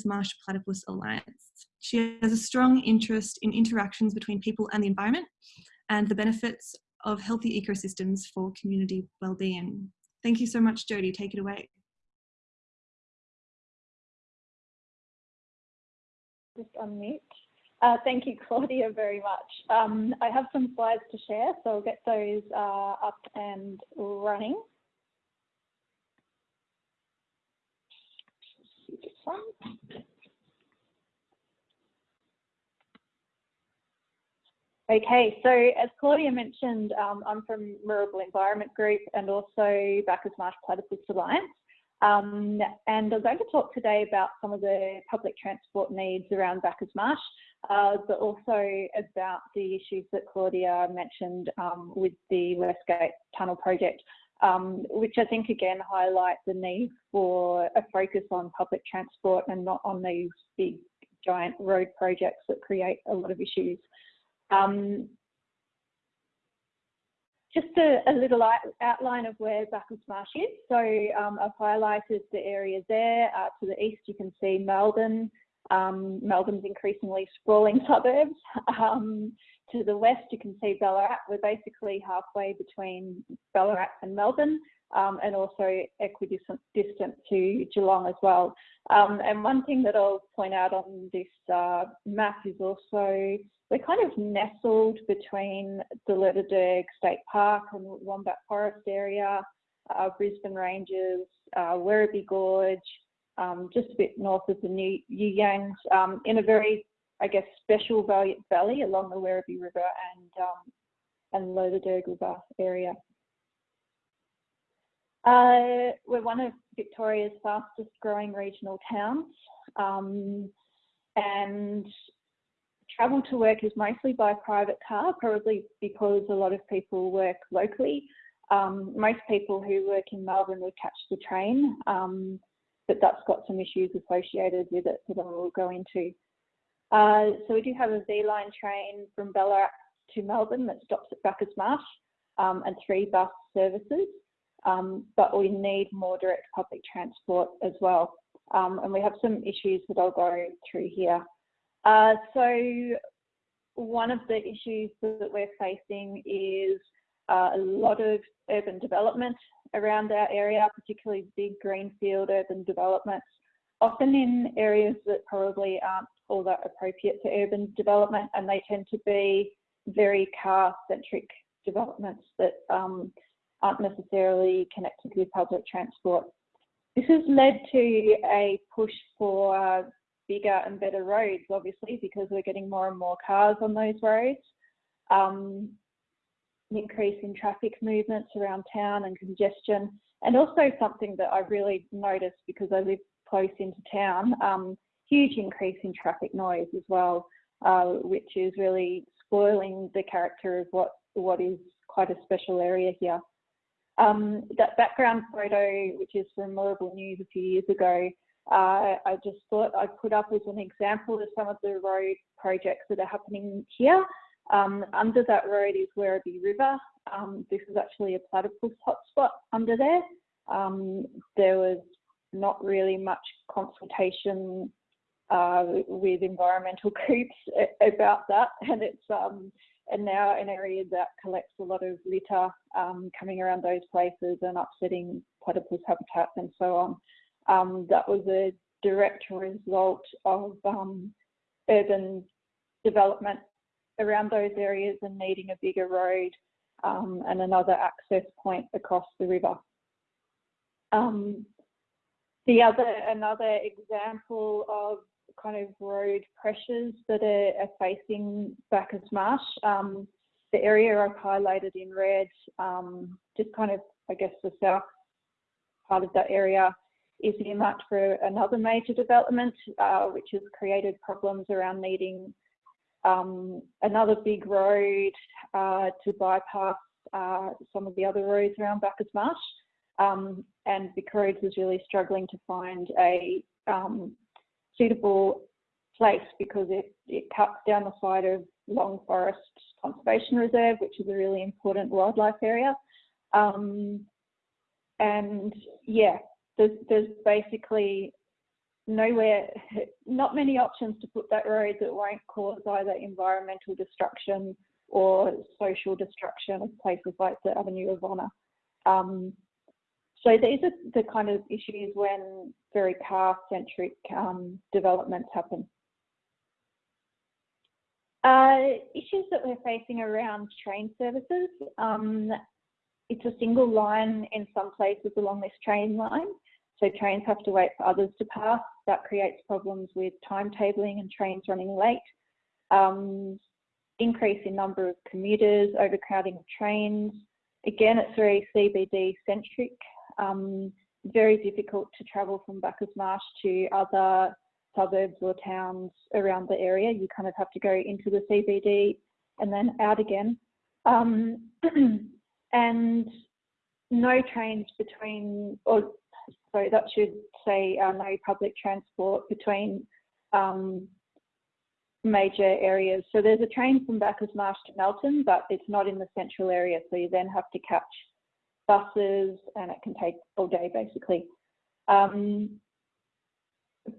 Marsh Platypus Alliance. She has a strong interest in interactions between people and the environment and the benefits of healthy ecosystems for community well-being. Thank you so much, Jody. Take it away. Just unmute. Uh, thank you, Claudia, very much. Um, I have some slides to share, so I'll get those uh, up and running. Okay, so as Claudia mentioned, um, I'm from Moorabool Environment Group and also Bacchus Marsh Platypus Alliance. Um, and I'm going to talk today about some of the public transport needs around Bacchus Marsh, uh, but also about the issues that Claudia mentioned um, with the Westgate Tunnel project, um, which I think again highlight the need for a focus on public transport and not on these big giant road projects that create a lot of issues. Um, just a, a, little outline of where Bacchus Marsh is. So um, I've highlighted the areas there. Uh, to the east, you can see Melbourne. Um, Melbourne's increasingly sprawling suburbs. Um, to the west, you can see Ballarat. We're basically halfway between Ballarat and Melbourne um, and also equidistant distant to Geelong as well. Um, and one thing that I'll point out on this uh, map is also we're kind of nestled between the Lerderderg State Park and Wombat Forest area, uh, Brisbane Ranges, uh, Werribee Gorge, um, just a bit north of the You Yangs, um, in a very, I guess, special valley, valley along the Werribee River and um, and Lerderderg River area. Uh, we're one of Victoria's fastest growing regional towns. Um, and travel to work is mostly by private car, probably because a lot of people work locally. Um, most people who work in Melbourne would catch the train, um, but that's got some issues associated with it that I will go into. Uh, so we do have a V-line train from Ballarat to Melbourne that stops at Bacchus Marsh um, and three bus services, um, but we need more direct public transport as well. Um, and we have some issues that I'll go through here. Uh, so one of the issues that we're facing is uh, a lot of urban development around our area, particularly big greenfield urban developments, often in areas that probably aren't all that appropriate for urban development, and they tend to be very car-centric developments that um, aren't necessarily connected with public transport. This has led to a push for bigger and better roads, obviously, because we're getting more and more cars on those roads. Um, increase in traffic movements around town and congestion, and also something that I really noticed because I live close into town, um, huge increase in traffic noise as well, uh, which is really spoiling the character of what, what is quite a special area here. Um, that background photo, which is from Moorabool News a few years ago, uh, I just thought I'd put up as an example of some of the road projects that are happening here. Um, under that road is Werribee River. Um, this is actually a platypus hotspot under there. Um, there was not really much consultation uh, with environmental groups about that, and it's um, and now an area that collects a lot of litter um, coming around those places and upsetting platypus habitats and so on. Um, that was a direct result of um, urban development around those areas and needing a bigger road um, and another access point across the river. Um, the other, another example of kind of road pressures that are, are facing Bacchus Marsh, um, the area I've highlighted in red, um, just kind of, I guess, the south part of that area is earmarked for another major development, uh, which has created problems around needing um, another big road uh, to bypass uh, some of the other roads around Bacchus Marsh. Um, and Vic Roads is really struggling to find a um, suitable place because it, it cuts down the side of Long Forest Conservation Reserve, which is a really important wildlife area. Um, and yeah, there's, there's basically nowhere, not many options to put that road that won't cause either environmental destruction or social destruction of places like the Avenue of Honour. Um, so these are the kind of issues when very car-centric um, developments happen. Uh, issues that we're facing around train services. Um, it's a single line in some places along this train line. So trains have to wait for others to pass. That creates problems with timetabling and trains running late. Um, increase in number of commuters, overcrowding of trains. Again, it's very CBD centric. Um, very difficult to travel from Bacchus Marsh to other suburbs or towns around the area. You kind of have to go into the CBD and then out again. Um, and no trains between, or sorry, that should say uh, no public transport between um, major areas. So there's a train from Bacchus Marsh to Melton, but it's not in the central area. So you then have to catch buses and it can take all day basically. Um,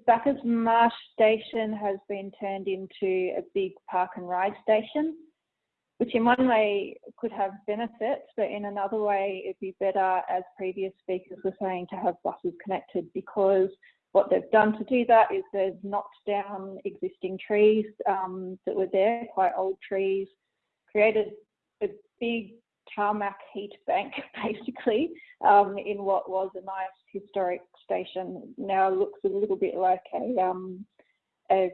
Bacchus Marsh station has been turned into a big park and ride station which in one way could have benefits, but in another way it'd be better, as previous speakers were saying, to have buses connected because what they've done to do that is they've knocked down existing trees um, that were there, quite old trees, created a big tarmac heat bank basically um, in what was a nice historic station. Now looks a little bit like a, um, a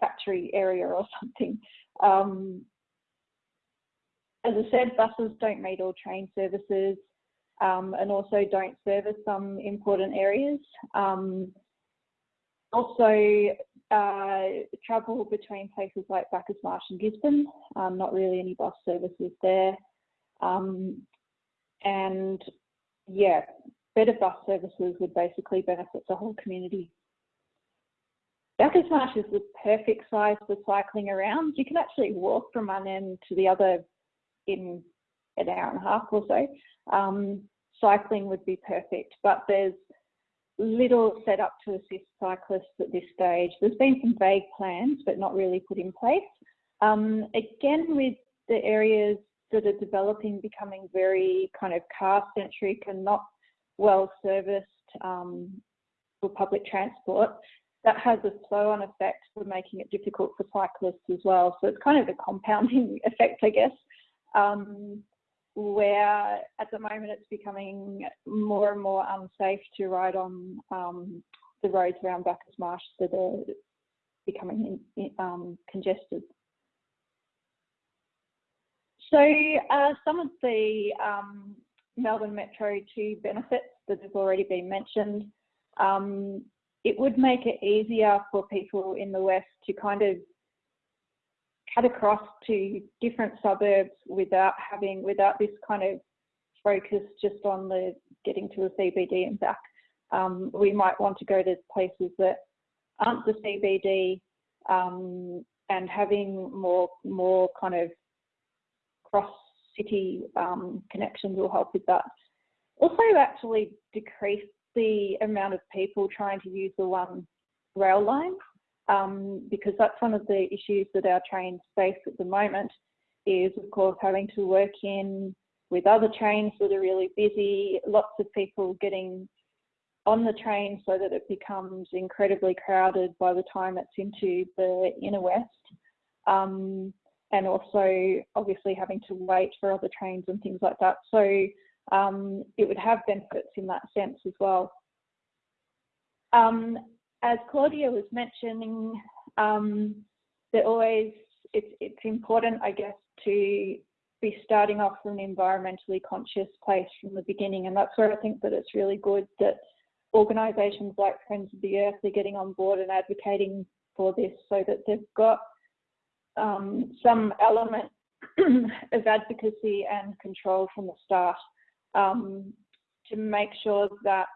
factory area or something. Um, as I said, buses don't meet all train services um, and also don't service some important areas. Um, also, uh, travel between places like Bacchus Marsh and Gisborne, um, not really any bus services there. Um, and yeah, better bus services would basically benefit the whole community. Bacchus Marsh is the perfect size for cycling around. You can actually walk from one end to the other in an hour and a half or so. Um, cycling would be perfect, but there's little set up to assist cyclists at this stage. There's been some vague plans, but not really put in place. Um, again, with the areas that are developing becoming very kind of car centric and not well serviced um, for public transport, that has a flow on effect for making it difficult for cyclists as well. So it's kind of a compounding effect, I guess, um, where at the moment it's becoming more and more unsafe to ride on um, the roads around Bacchus Marsh that are becoming um, congested. So uh, some of the um, Melbourne Metro 2 benefits that have already been mentioned, um, it would make it easier for people in the West to kind of cut across to different suburbs without having, without this kind of focus just on the getting to the CBD and back. Um, we might want to go to places that aren't the CBD um, and having more, more kind of cross city um, connections will help with that. Also actually decrease the amount of people trying to use the one rail line um, because that's one of the issues that our trains face at the moment is of course having to work in with other trains that are really busy, lots of people getting on the train so that it becomes incredibly crowded by the time it's into the inner west. Um, and also obviously having to wait for other trains and things like that. So um, it would have benefits in that sense as well. Um, as Claudia was mentioning, um, that always it's, it's important, I guess, to be starting off from an environmentally conscious place from the beginning. And that's where I think that it's really good that organisations like Friends of the Earth are getting on board and advocating for this so that they've got um, some element of advocacy and control from the start um, to make sure that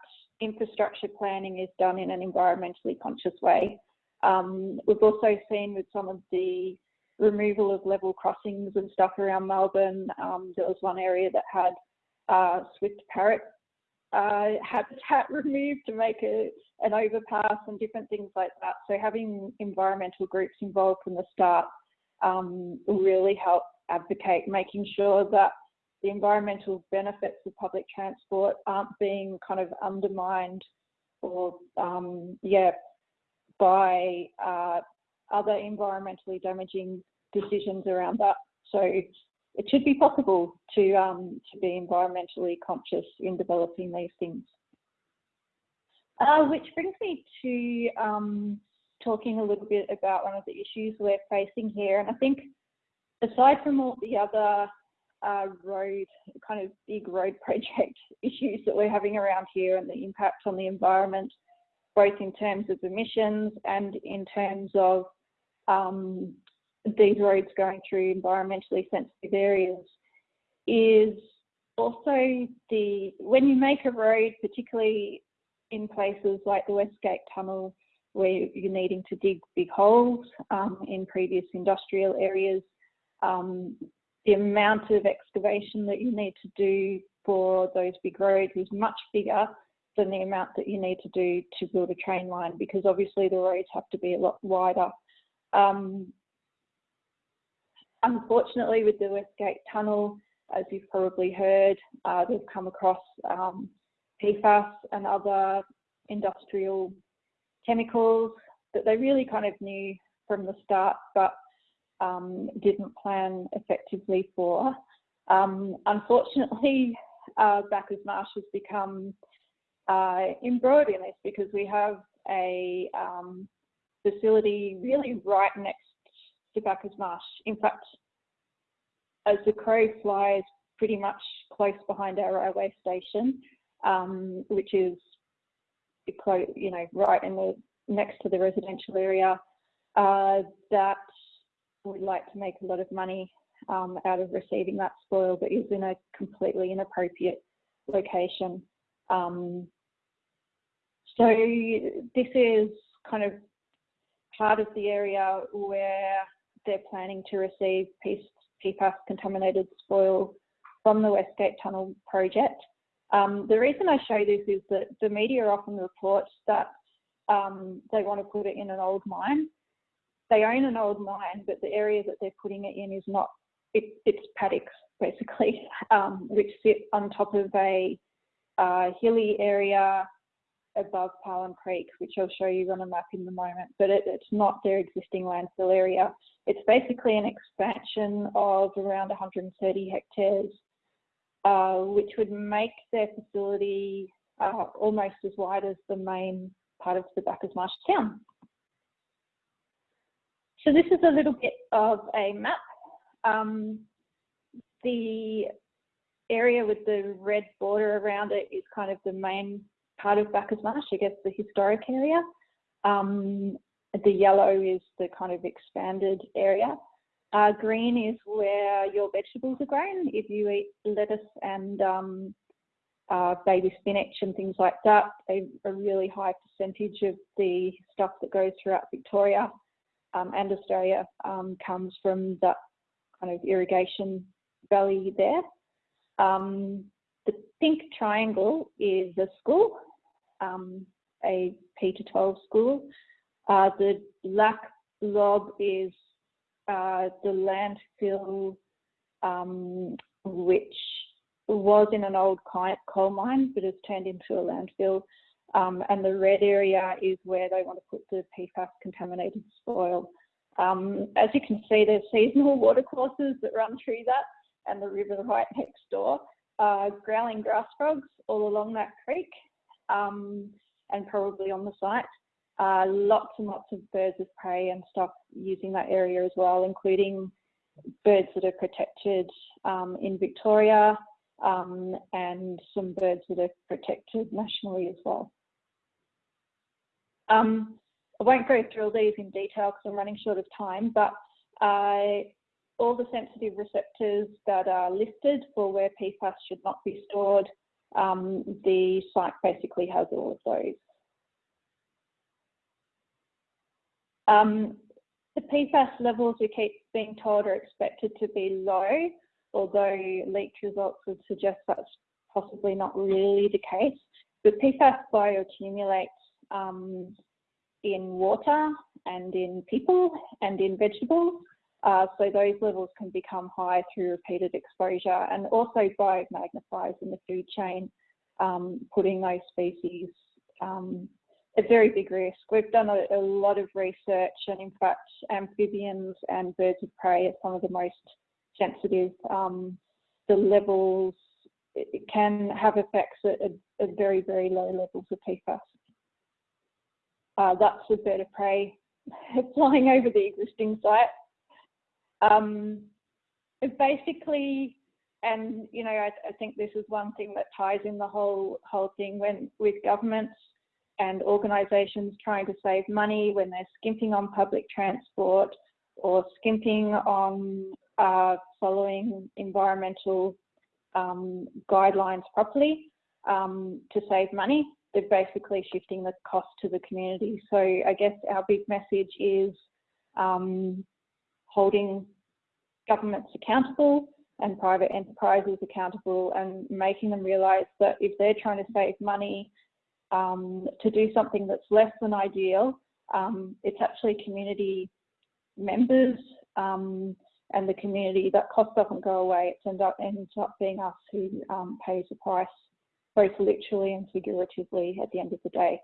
infrastructure planning is done in an environmentally conscious way. Um, we've also seen with some of the removal of level crossings and stuff around Melbourne, um, there was one area that had uh, swift parrot uh, habitat removed to make a, an overpass and different things like that. So having environmental groups involved from the start um, really help advocate making sure that the environmental benefits of public transport aren't being kind of undermined or, um, yeah, by uh, other environmentally damaging decisions around that. So it should be possible to, um, to be environmentally conscious in developing these things. Uh, which brings me to um, talking a little bit about one of the issues we're facing here. And I think aside from all the other uh, road, kind of big road project issues that we're having around here and the impact on the environment, both in terms of emissions and in terms of um, these roads going through environmentally sensitive areas, is also the, when you make a road, particularly in places like the Westgate Tunnel, where you're needing to dig big holes um, in previous industrial areas. Um, the amount of excavation that you need to do for those big roads is much bigger than the amount that you need to do to build a train line because obviously the roads have to be a lot wider. Um, unfortunately, with the Westgate Tunnel, as you've probably heard, uh, they've come across um, PFAS and other industrial chemicals that they really kind of knew from the start, but um, didn't plan effectively for. Um, unfortunately, uh, Bacchus Marsh has become uh, embroiled in this because we have a um, facility really right next to Bacchus Marsh. In fact, as the crow flies, pretty much close behind our railway station, um, which is you know, right in the next to the residential area uh, that would like to make a lot of money um, out of receiving that spoil, but is in a completely inappropriate location. Um, so this is kind of part of the area where they're planning to receive PFAS contaminated spoil from the Westgate Tunnel project. Um, the reason I show this is that the media often reports that um, they want to put it in an old mine. They own an old mine, but the area that they're putting it in is not, it, it's paddocks basically, um, which sit on top of a uh, hilly area above Parwan Creek, which I'll show you on a map in the moment, but it, it's not their existing landfill area. It's basically an expansion of around 130 hectares, uh, which would make their facility uh, almost as wide as the main part of the Bacchus Marsh town. So this is a little bit of a map. Um, the area with the red border around it is kind of the main part of Bacchus Marsh, I guess the historic area. Um, the yellow is the kind of expanded area. Uh, green is where your vegetables are grown. If you eat lettuce and um, uh, baby spinach and things like that, a, a, really high percentage of the stuff that goes throughout Victoria um, and Australia um, comes from that kind of irrigation valley there. Um, the pink triangle is a school, um, a P to 12 school. Uh, the black blob is uh, the landfill, um, which was in an old coal mine, but has turned into a landfill. Um, and the red area is where they want to put the PFAS contaminated soil. Um, as you can see, there's seasonal watercourses that run through that and the river right next door. Uh, growling grass frogs all along that creek um, and probably on the site. Uh, lots and lots of birds of prey and stuff using that area as well, including birds that are protected um, in Victoria um, and some birds that are protected nationally as well. Um, I won't go through all these in detail because I'm running short of time, but all the sensitive receptors that are listed for where PFAS should not be stored, um, the site basically has all of those. Um, the PFAS levels we keep being told are expected to be low, although leaked results would suggest that's possibly not really the case. The PFAS bioaccumulates um, in water and in people and in vegetables. Uh, so those levels can become high through repeated exposure and also biomagnifies in the food chain, um, putting those species um, at very big risk. We've done a, a, lot of research and in fact amphibians and birds of prey are some of the most sensitive. Um, the levels it can have effects at, at, at, very, very low levels of PFAS. Uh, that's the bird of prey flying over the existing site. Um, basically, and you know, I, I, think this is one thing that ties in the whole whole thing when with governments and organisations trying to save money when they're skimping on public transport or skimping on uh, following environmental um, guidelines properly um, to save money. They're basically shifting the cost to the community. So I guess our big message is um, holding governments accountable and private enterprises accountable and making them realise that if they're trying to save money um, to do something that's less than ideal, um, it's actually community members um, and the community, that cost doesn't go away, it ends up, ends up being us who um, pays the price, both literally and figuratively at the end of the day.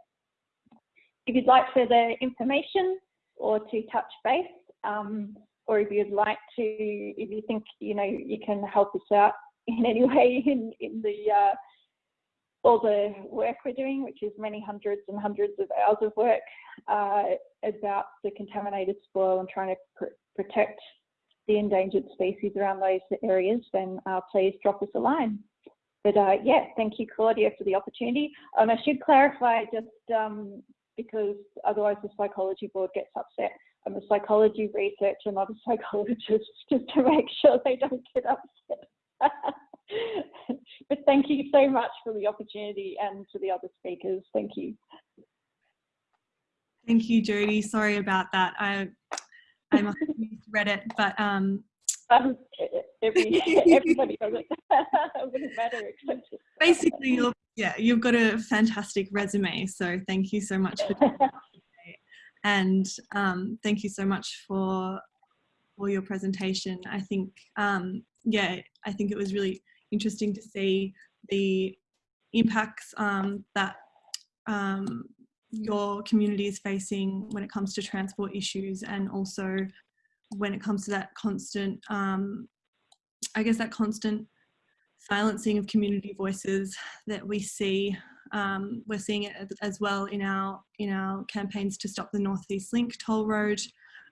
If you'd like further information or to touch base, um, or if you'd like to, if you think, you know, you can help us out in any way in, in the, uh, all the work we're doing, which is many hundreds and hundreds of hours of work uh, about the contaminated spoil and trying to pr protect the endangered species around those areas, then uh, please drop us a line. But uh, yeah, thank you, Claudia, for the opportunity. And I should clarify just um, because otherwise the psychology board gets upset. I'm a psychology researcher, not a psychologist, just to make sure they don't get upset. but thank you so much for the opportunity and to the other speakers. Thank you. Thank you, Jody. Sorry about that. I I must have misread it, but um, Um, every, everybody does it. it wouldn't matter Basically, you're, yeah, you've got a fantastic resume. So thank you so much for that today. and um, thank you so much for for your presentation. I think um, yeah, I think it was really interesting to see the impacts um, that um, your community is facing when it comes to transport issues and also when it comes to that constant, um, I guess that constant silencing of community voices that we see. Um, we're seeing it as well in our in our campaigns to stop the Northeast Link toll road,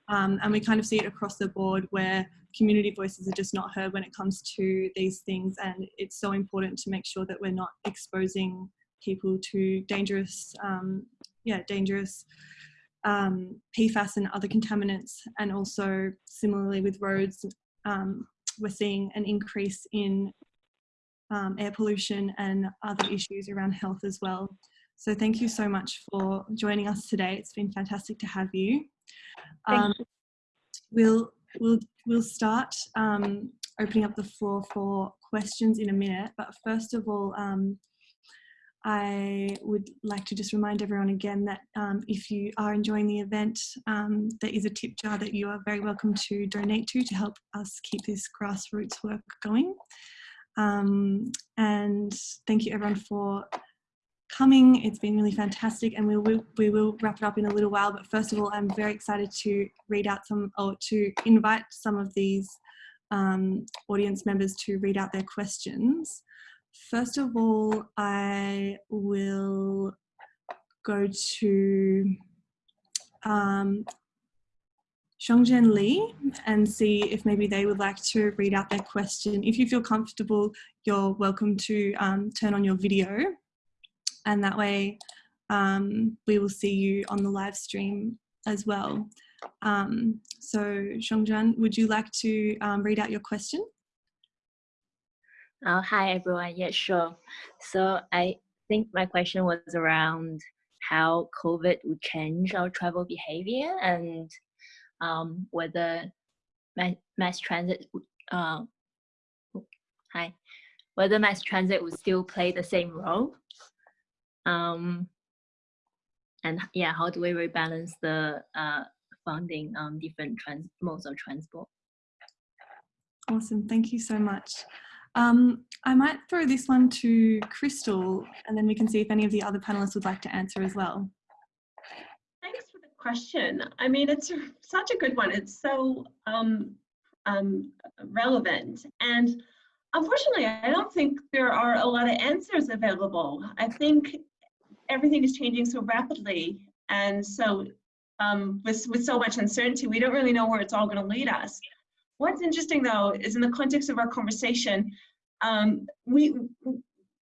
um, and we kind of see it across the board where community voices are just not heard when it comes to these things, and it's so important to make sure that we're not exposing people to dangerous, um, yeah, dangerous um, PFAS and other contaminants. And also similarly with roads, um, we're seeing an increase in um, air pollution and other issues around health as well. So thank you so much for joining us today. It's been fantastic to have you. Um. We'll, we'll, we'll start um, opening up the floor for questions in a minute, but first of all, um, I would like to just remind everyone again that um, if you are enjoying the event, um, there is a tip jar that you are very welcome to donate to to help us keep this grassroots work going. Um, and thank you everyone for coming. It's been really fantastic and we will, we will wrap it up in a little while. But first of all, I'm very excited to read out some or to invite some of these um, audience members to read out their questions. First of all, I will go to um, Li and see if maybe they would like to read out their question. If you feel comfortable, you're welcome to um, turn on your video and that way um, we will see you on the live stream as well. Um, so Shongzhen, would you like to um, read out your question? Uh, hi everyone. Yeah, sure. So I think my question was around how COVID would change our travel behavior and um, whether mass, mass transit, uh, hi, whether mass transit would still play the same role. Um, and yeah, how do we rebalance the uh, funding on different trans modes of transport? Awesome. Thank you so much. Um, I might throw this one to Crystal and then we can see if any of the other panelists would like to answer as well. Thanks for the question. I mean, it's such a good one. It's so um, um, relevant. And unfortunately, I don't think there are a lot of answers available. I think everything is changing so rapidly. And so um, with, with so much uncertainty, we don't really know where it's all going to lead us. What's interesting though is in the context of our conversation, um, we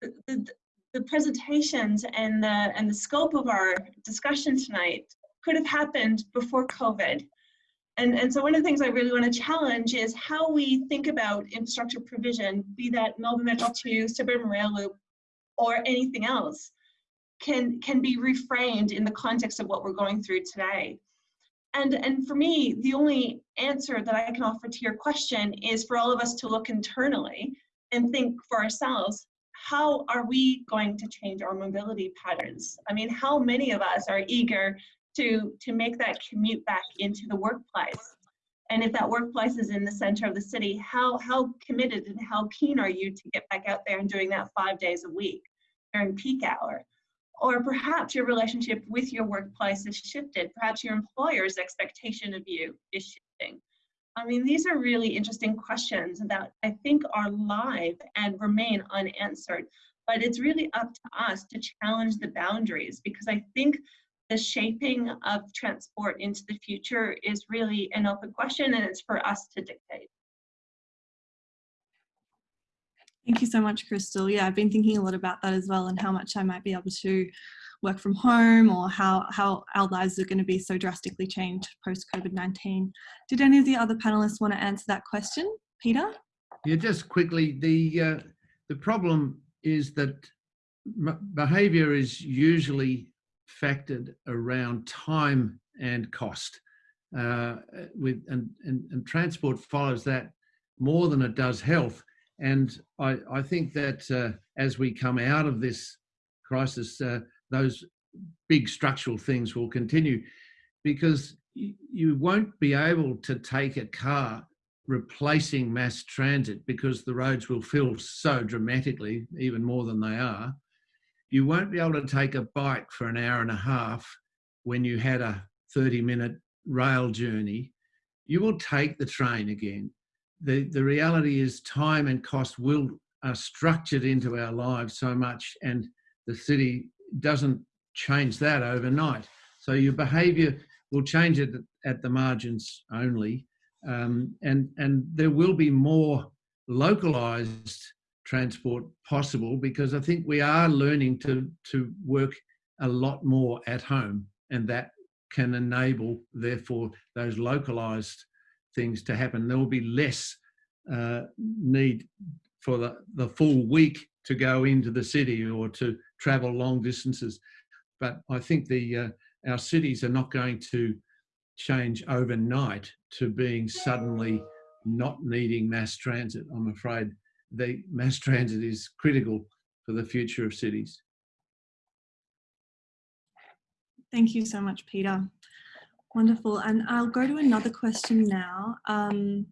the, the presentations and the and the scope of our discussion tonight could have happened before COVID. And, and so one of the things I really want to challenge is how we think about infrastructure provision, be that Melbourne Metro 2, Suburban Rail Loop, or anything else, can, can be reframed in the context of what we're going through today. And, and for me, the only answer that I can offer to your question is for all of us to look internally and think for ourselves, how are we going to change our mobility patterns? I mean, how many of us are eager to, to make that commute back into the workplace? And if that workplace is in the center of the city, how, how committed and how keen are you to get back out there and doing that five days a week during peak hour? Or perhaps your relationship with your workplace has shifted. Perhaps your employer's expectation of you is shifting. I mean, these are really interesting questions that I think are live and remain unanswered. But it's really up to us to challenge the boundaries because I think the shaping of transport into the future is really an open question and it's for us to dictate. Thank you so much, Crystal. Yeah, I've been thinking a lot about that as well and how much I might be able to work from home or how, how our lives are going to be so drastically changed post COVID-19. Did any of the other panelists want to answer that question? Peter? Yeah, just quickly, the, uh, the problem is that behavior is usually factored around time and cost. Uh, with and, and, and transport follows that more than it does health. And I, I think that uh, as we come out of this crisis, uh, those big structural things will continue because you won't be able to take a car replacing mass transit because the roads will fill so dramatically, even more than they are. You won't be able to take a bike for an hour and a half when you had a 30 minute rail journey. You will take the train again. The, the reality is time and cost will are structured into our lives so much and the city doesn't change that overnight. So your behaviour will change it at the margins only, um, and and there will be more localised transport possible because I think we are learning to to work a lot more at home, and that can enable therefore those localised things to happen. There will be less uh, need for the, the full week to go into the city or to travel long distances. But I think the uh, our cities are not going to change overnight to being suddenly not needing mass transit. I'm afraid the mass transit is critical for the future of cities. Thank you so much, Peter. Wonderful. And I'll go to another question now. Um,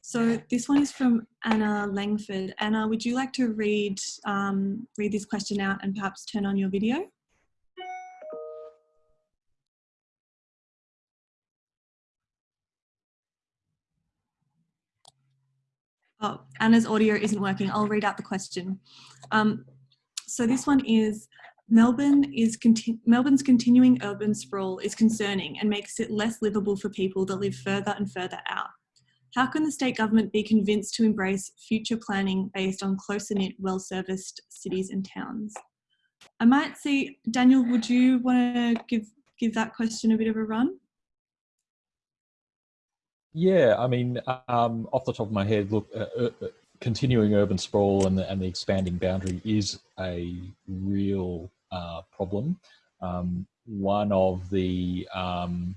so this one is from Anna Langford. Anna, would you like to read, um, read this question out and perhaps turn on your video? Oh, Anna's audio isn't working. I'll read out the question. Um, so this one is, Melbourne is conti Melbourne's continuing urban sprawl is concerning and makes it less livable for people that live further and further out. How can the state government be convinced to embrace future planning based on closer knit, well serviced cities and towns? I might see, Daniel, would you want to give, give that question a bit of a run? Yeah, I mean, um, off the top of my head, look, uh, uh, continuing urban sprawl and the, and the expanding boundary is a real uh, problem. Um, one of the um,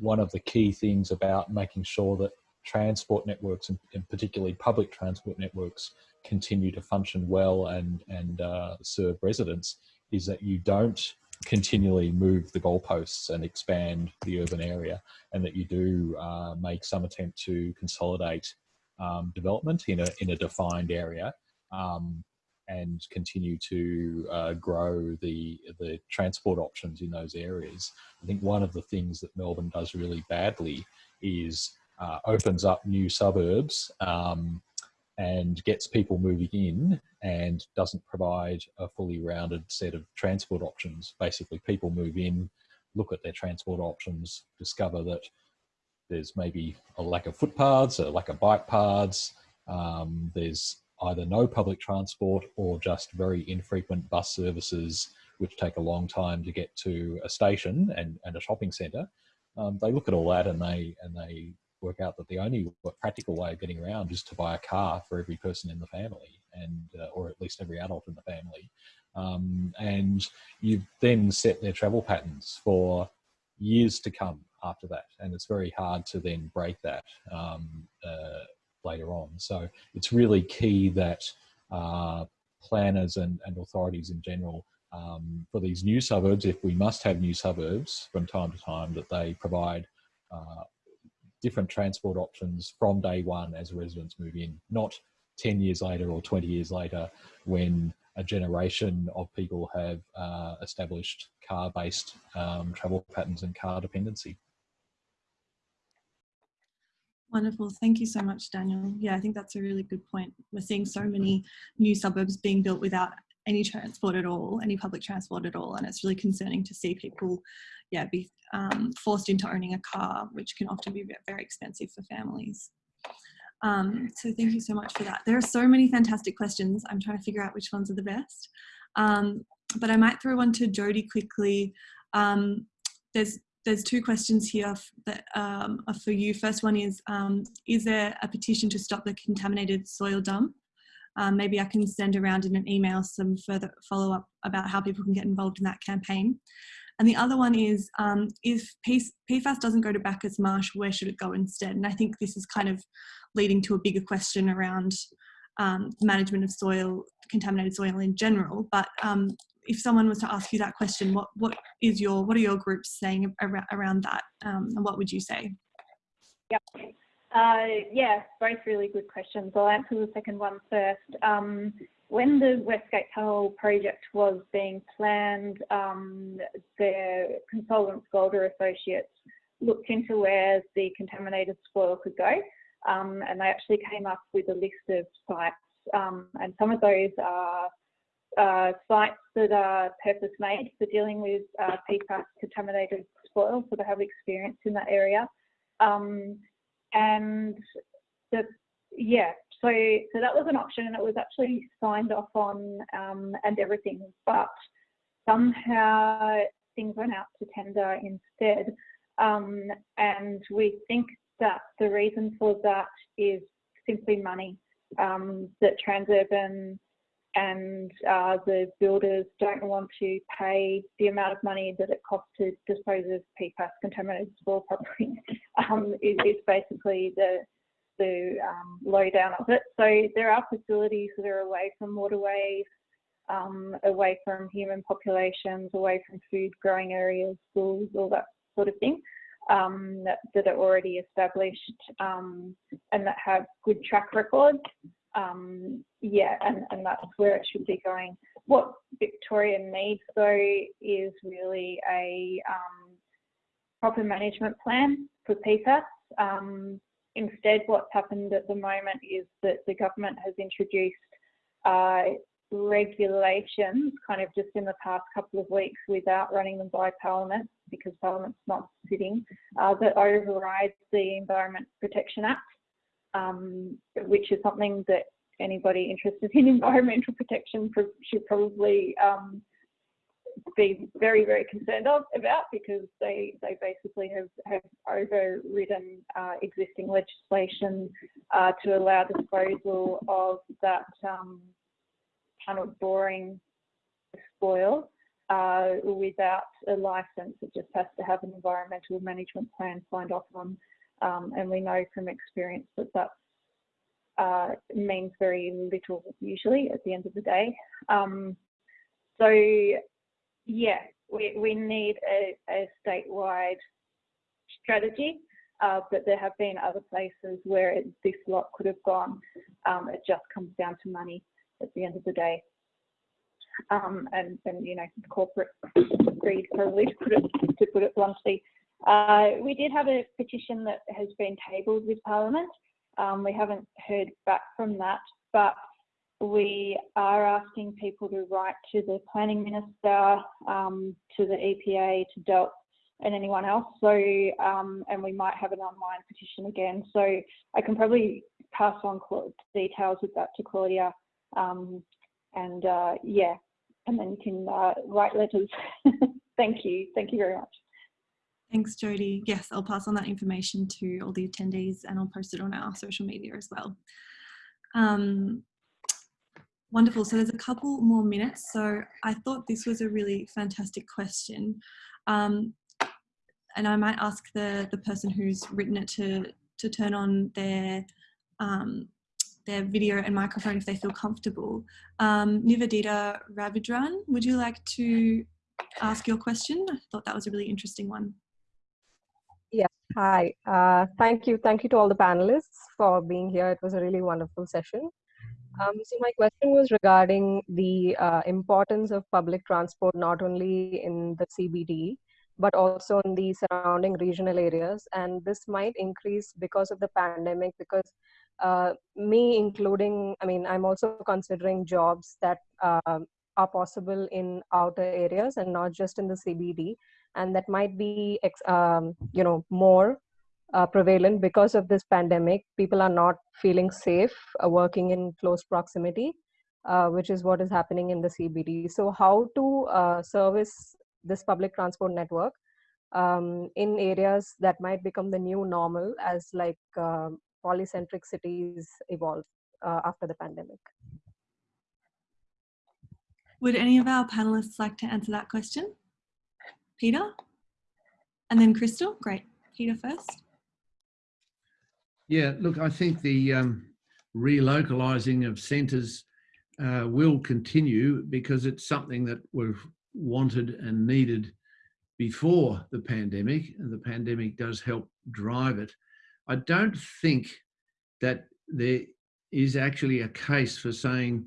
one of the key things about making sure that transport networks, and, and particularly public transport networks, continue to function well and, and uh, serve residents, is that you don't continually move the goalposts and expand the urban area, and that you do uh, make some attempt to consolidate um, development in a in a defined area. Um, and continue to uh, grow the the transport options in those areas. I think one of the things that Melbourne does really badly is uh, opens up new suburbs um, and gets people moving in and doesn't provide a fully rounded set of transport options. Basically, people move in, look at their transport options, discover that there's maybe a lack of footpaths, a lack of bike paths, um, there's either no public transport or just very infrequent bus services which take a long time to get to a station and, and a shopping centre. Um, they look at all that and they and they work out that the only practical way of getting around is to buy a car for every person in the family and uh, or at least every adult in the family um, and you then set their travel patterns for years to come after that and it's very hard to then break that um, uh, later on. So it's really key that uh, planners and, and authorities in general um, for these new suburbs, if we must have new suburbs from time to time, that they provide uh, different transport options from day one as residents move in, not 10 years later or 20 years later when a generation of people have uh, established car-based um, travel patterns and car dependency. Wonderful. Thank you so much, Daniel. Yeah, I think that's a really good point. We're seeing so many new suburbs being built without any transport at all, any public transport at all. And it's really concerning to see people, yeah, be um, forced into owning a car, which can often be very expensive for families. Um, so thank you so much for that. There are so many fantastic questions. I'm trying to figure out which ones are the best. Um, but I might throw one to Jody quickly. Um, there's there's two questions here that um, are for you. First one is, um, is there a petition to stop the contaminated soil dump? Um, maybe I can send around in an email some further follow up about how people can get involved in that campaign. And the other one is um, if PFAS doesn't go to Bacchus Marsh, where should it go instead? And I think this is kind of leading to a bigger question around um, management of soil, contaminated soil in general. But um, if someone was to ask you that question, what what is your what are your groups saying around, that, um, and what would you say? Yep. Uh, yeah, both really good questions. I'll answer the second one first. Um, when the Westgate Tunnel project was being planned, um, the consultants Golder Associates looked into where the contaminated spoil could go, um, and they actually came up with a list of sites, um, and some of those are uh, sites that are purpose made for dealing with uh, PFAS contaminated spoil, so they have experience in that area. Um, and the, yeah, so, so that was an option and it was actually signed off on um, and everything, but somehow things went out to tender instead. Um, and we think that the reason for that is simply money, um, that Transurban and uh, the builders don't want to pay the amount of money that it costs to dispose of PFAS contaminated soil properly um, is, is, basically the the um, lowdown of it. So there are facilities that are away from waterways, um, away from human populations, away from food growing areas, schools, all that sort of thing. Um, that, that, are already established um, and that have good track records um, yeah, and, and that's where it should be going. What Victoria needs though is really a um, proper management plan for PFAS. Um, instead, what's happened at the moment is that the government has introduced uh, regulations kind of just in the past couple of weeks without running them by Parliament because Parliament's not sitting, uh, that overrides the Environment Protection Act um, which is something that anybody interested in environmental protection should probably um, be very, very concerned of about because they they basically have, have overridden uh, existing legislation uh, to allow disposal of that um, tunnel boring spoil uh, without a license. It just has to have an environmental management plan signed off on um, and we know from experience that that uh, means very little usually at the end of the day. Um, so yeah, we, we need a, a statewide strategy, uh, but there have been other places where it, this lot could have gone. Um, it just comes down to money at the end of the day. Um, and, and, you know, corporate greed probably to put it, to put it bluntly. Uh, we did have a petition that has been tabled with Parliament. Um, we haven't heard back from that, but we are asking people to write to the Planning Minister, um, to the EPA, to DELWP, and anyone else. So, um, and we might have an online petition again. So I can probably pass on details with that to Claudia. Um, and uh, yeah, and then you can uh, write letters. Thank you. Thank you very much. Thanks, Jody. Yes, I'll pass on that information to all the attendees and I'll post it on our social media as well. Um, wonderful. So there's a couple more minutes. So I thought this was a really fantastic question. Um, and I might ask the, the person who's written it to, to turn on their, um, their video and microphone if they feel comfortable. Um, Nivedita Ravidran, would you like to ask your question? I thought that was a really interesting one. Hi, uh, thank you. Thank you to all the panelists for being here. It was a really wonderful session. Um, so my question was regarding the uh, importance of public transport, not only in the CBD, but also in the surrounding regional areas. And this might increase because of the pandemic, because uh, me including, I mean, I'm also considering jobs that uh, are possible in outer areas and not just in the CBD and that might be um, you know more uh, prevalent because of this pandemic. People are not feeling safe uh, working in close proximity uh, which is what is happening in the cbd so how to uh, service this public transport network um, in areas that might become the new normal as like um, polycentric cities evolve uh, after the pandemic? Would any of our panelists like to answer that question Peter? And then Crystal? Great. Peter first. Yeah, look, I think the um, relocalising of centres uh, will continue because it's something that we've wanted and needed before the pandemic, and the pandemic does help drive it. I don't think that there is actually a case for saying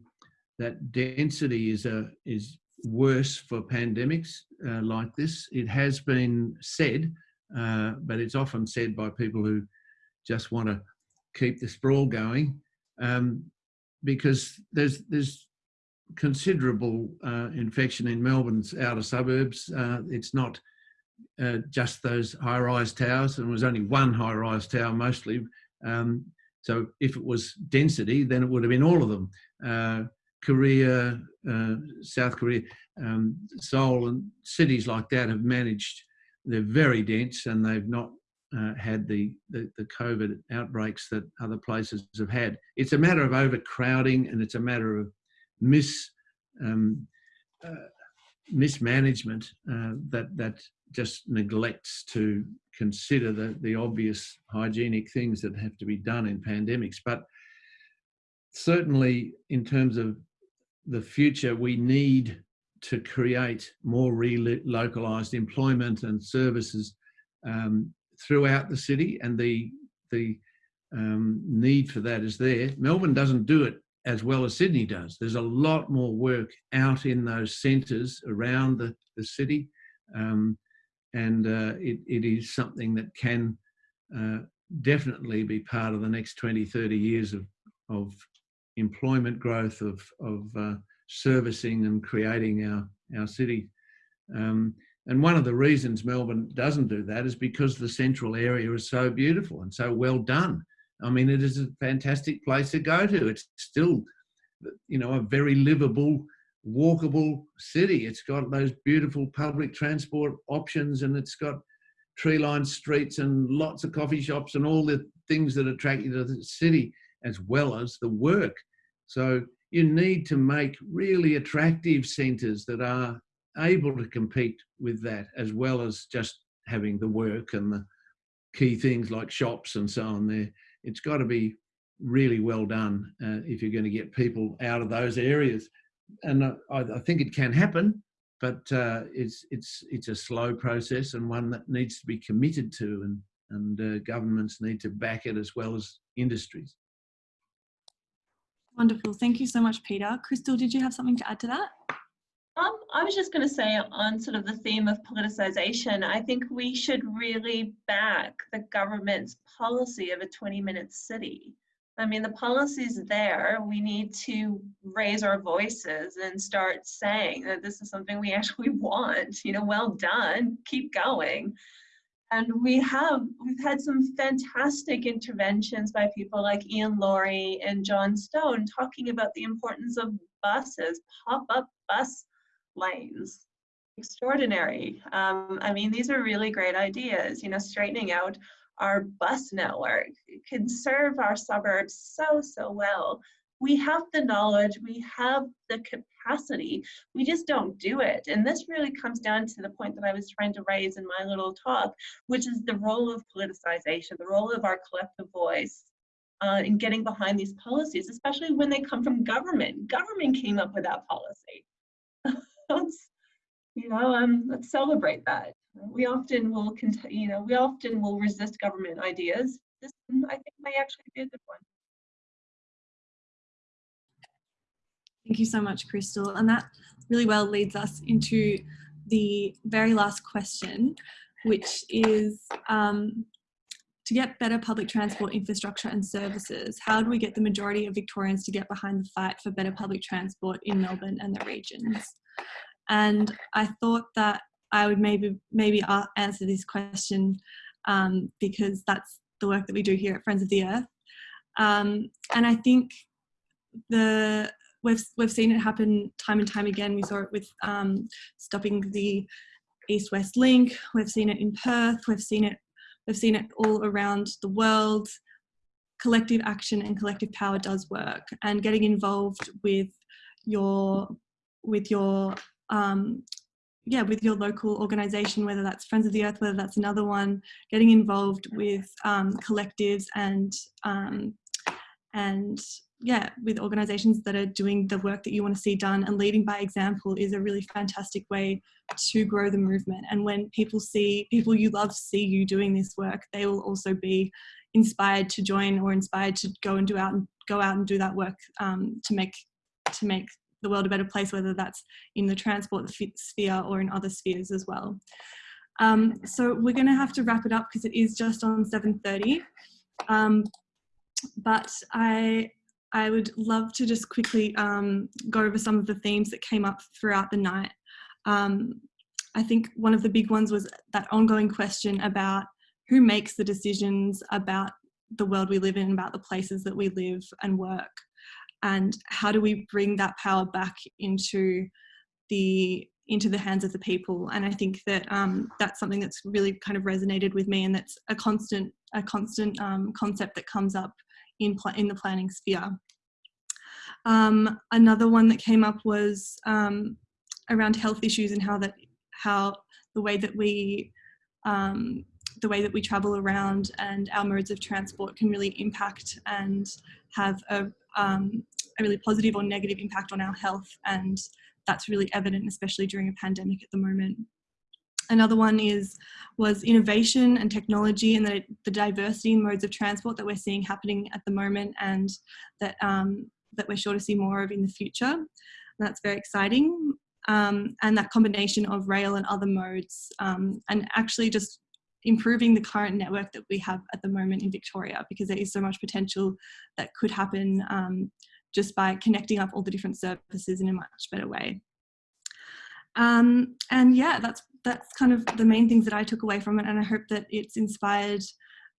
that density is a is worse for pandemics uh, like this. It has been said, uh, but it's often said by people who just want to keep the sprawl going, um, because there's there's considerable uh, infection in Melbourne's outer suburbs. Uh, it's not uh, just those high-rise towers, and it was only one high-rise tower mostly. Um, so if it was density, then it would have been all of them. Korea, uh, South Korea, um, Seoul and cities like that have managed, they're very dense and they've not uh, had the, the, the, COVID outbreaks that other places have had. It's a matter of overcrowding and it's a matter of mis, um, uh, mismanagement uh, that, that just neglects to consider the, the obvious hygienic things that have to be done in pandemics. But certainly in terms of the future, we need to create more relocalized employment and services um, throughout the city and the, the um, need for that is there. Melbourne doesn't do it as well as Sydney does. There's a lot more work out in those centres around the, the city um, and uh, it, it is something that can uh, definitely be part of the next 20, 30 years of, of employment growth, of, of uh, servicing and creating our, our city. Um, and one of the reasons Melbourne doesn't do that is because the central area is so beautiful and so well done. I mean, it is a fantastic place to go to. It's still, you know, a very livable, walkable city. It's got those beautiful public transport options and it's got tree-lined streets and lots of coffee shops and all the things that attract you to the city as well as the work. So you need to make really attractive centres that are able to compete with that as well as just having the work and the key things like shops and so on there. It's got to be really well done uh, if you're going to get people out of those areas. And I, I think it can happen, but uh, it's it's it's a slow process and one that needs to be committed to, and and uh, governments need to back it as well as industries. Wonderful. Thank you so much, Peter. Crystal, did you have something to add to that? Um, I was just going to say on sort of the theme of politicization, I think we should really back the government's policy of a 20 minute city. I mean, the policy's there. We need to raise our voices and start saying that this is something we actually want. You know, well done, keep going. And we have, we've had some fantastic interventions by people like Ian Laurie and John Stone talking about the importance of buses, pop-up bus lanes. Extraordinary. Um, I mean, these are really great ideas, you know, straightening out our bus network can serve our suburbs so, so well we have the knowledge, we have the capacity, we just don't do it. And this really comes down to the point that I was trying to raise in my little talk, which is the role of politicization, the role of our collective voice uh, in getting behind these policies, especially when they come from government. Government came up with that policy. let's, you know, um, let's celebrate that. We often will, you know, we often will resist government ideas. This, I think, may actually be a good one. Thank you so much, Crystal. And that really well leads us into the very last question, which is um, to get better public transport infrastructure and services, how do we get the majority of Victorians to get behind the fight for better public transport in Melbourne and the regions? And I thought that I would maybe maybe answer this question um, because that's the work that we do here at Friends of the Earth. Um, and I think the we've we've seen it happen time and time again. We saw it with um, stopping the East-West link. We've seen it in Perth. We've seen it. We've seen it all around the world. Collective action and collective power does work, and getting involved with your with your um, yeah, with your local organisation, whether that's Friends of the Earth, whether that's another one, getting involved with um, collectives and um, and yeah, with organisations that are doing the work that you want to see done and leading by example is a really fantastic way to grow the movement. And when people see people you love see you doing this work, they will also be inspired to join or inspired to go and do out and go out and do that work um, to make to make the world a better place, whether that's in the transport sphere or in other spheres as well. Um, so we're going to have to wrap it up because it is just on 7.30. Um, but I, I would love to just quickly um, go over some of the themes that came up throughout the night. Um, I think one of the big ones was that ongoing question about who makes the decisions about the world we live in, about the places that we live and work and how do we bring that power back into the into the hands of the people and i think that um, that's something that's really kind of resonated with me and that's a constant a constant um, concept that comes up in in the planning sphere um, another one that came up was um, around health issues and how that how the way that we um, the way that we travel around and our modes of transport can really impact and have a, um, a really positive or negative impact on our health and that's really evident especially during a pandemic at the moment. Another one is was innovation and technology and the, the diversity in modes of transport that we're seeing happening at the moment and that um, that we're sure to see more of in the future. And that's very exciting. Um, and that combination of rail and other modes um, and actually just improving the current network that we have at the moment in Victoria because there is so much potential that could happen um, just by connecting up all the different services in a much better way. Um, and yeah, that's that's kind of the main things that I took away from it, and I hope that it's inspired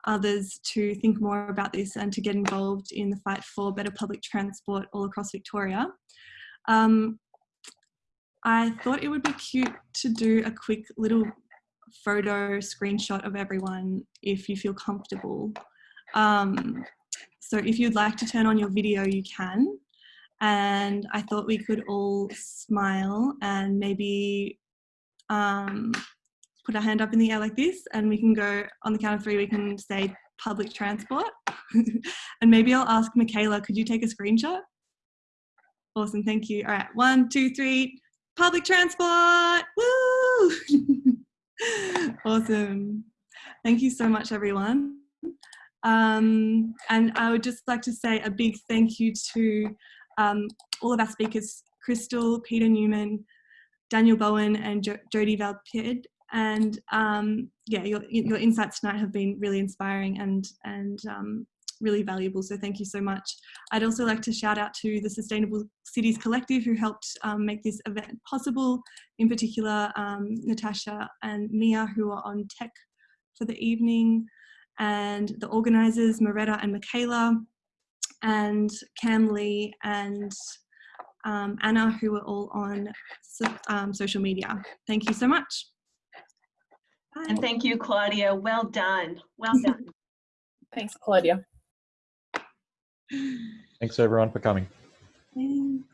others to think more about this and to get involved in the fight for better public transport all across Victoria. Um, I thought it would be cute to do a quick little photo screenshot of everyone if you feel comfortable. Um, so if you'd like to turn on your video, you can. And I thought we could all smile and maybe um, put our hand up in the air like this and we can go on the count of three, we can say public transport. and maybe I'll ask Michaela, could you take a screenshot? Awesome, thank you. All right, one, two, three, public transport, woo! awesome. Thank you so much, everyone. Um, and I would just like to say a big thank you to um, all of our speakers, Crystal, Peter Newman, Daniel Bowen and jo Jodie Valpid. And um, yeah, your, your insights tonight have been really inspiring and, and um, really valuable. So thank you so much. I'd also like to shout out to the Sustainable Cities Collective who helped um, make this event possible. In particular, um, Natasha and Mia who are on tech for the evening and the organisers, Moretta and Michaela, and Cam Lee and um, Anna, who are all on so, um, social media. Thank you so much. Bye. And thank you, Claudia. Well done. Well done. Thanks, Claudia. Thanks everyone for coming. Thanks.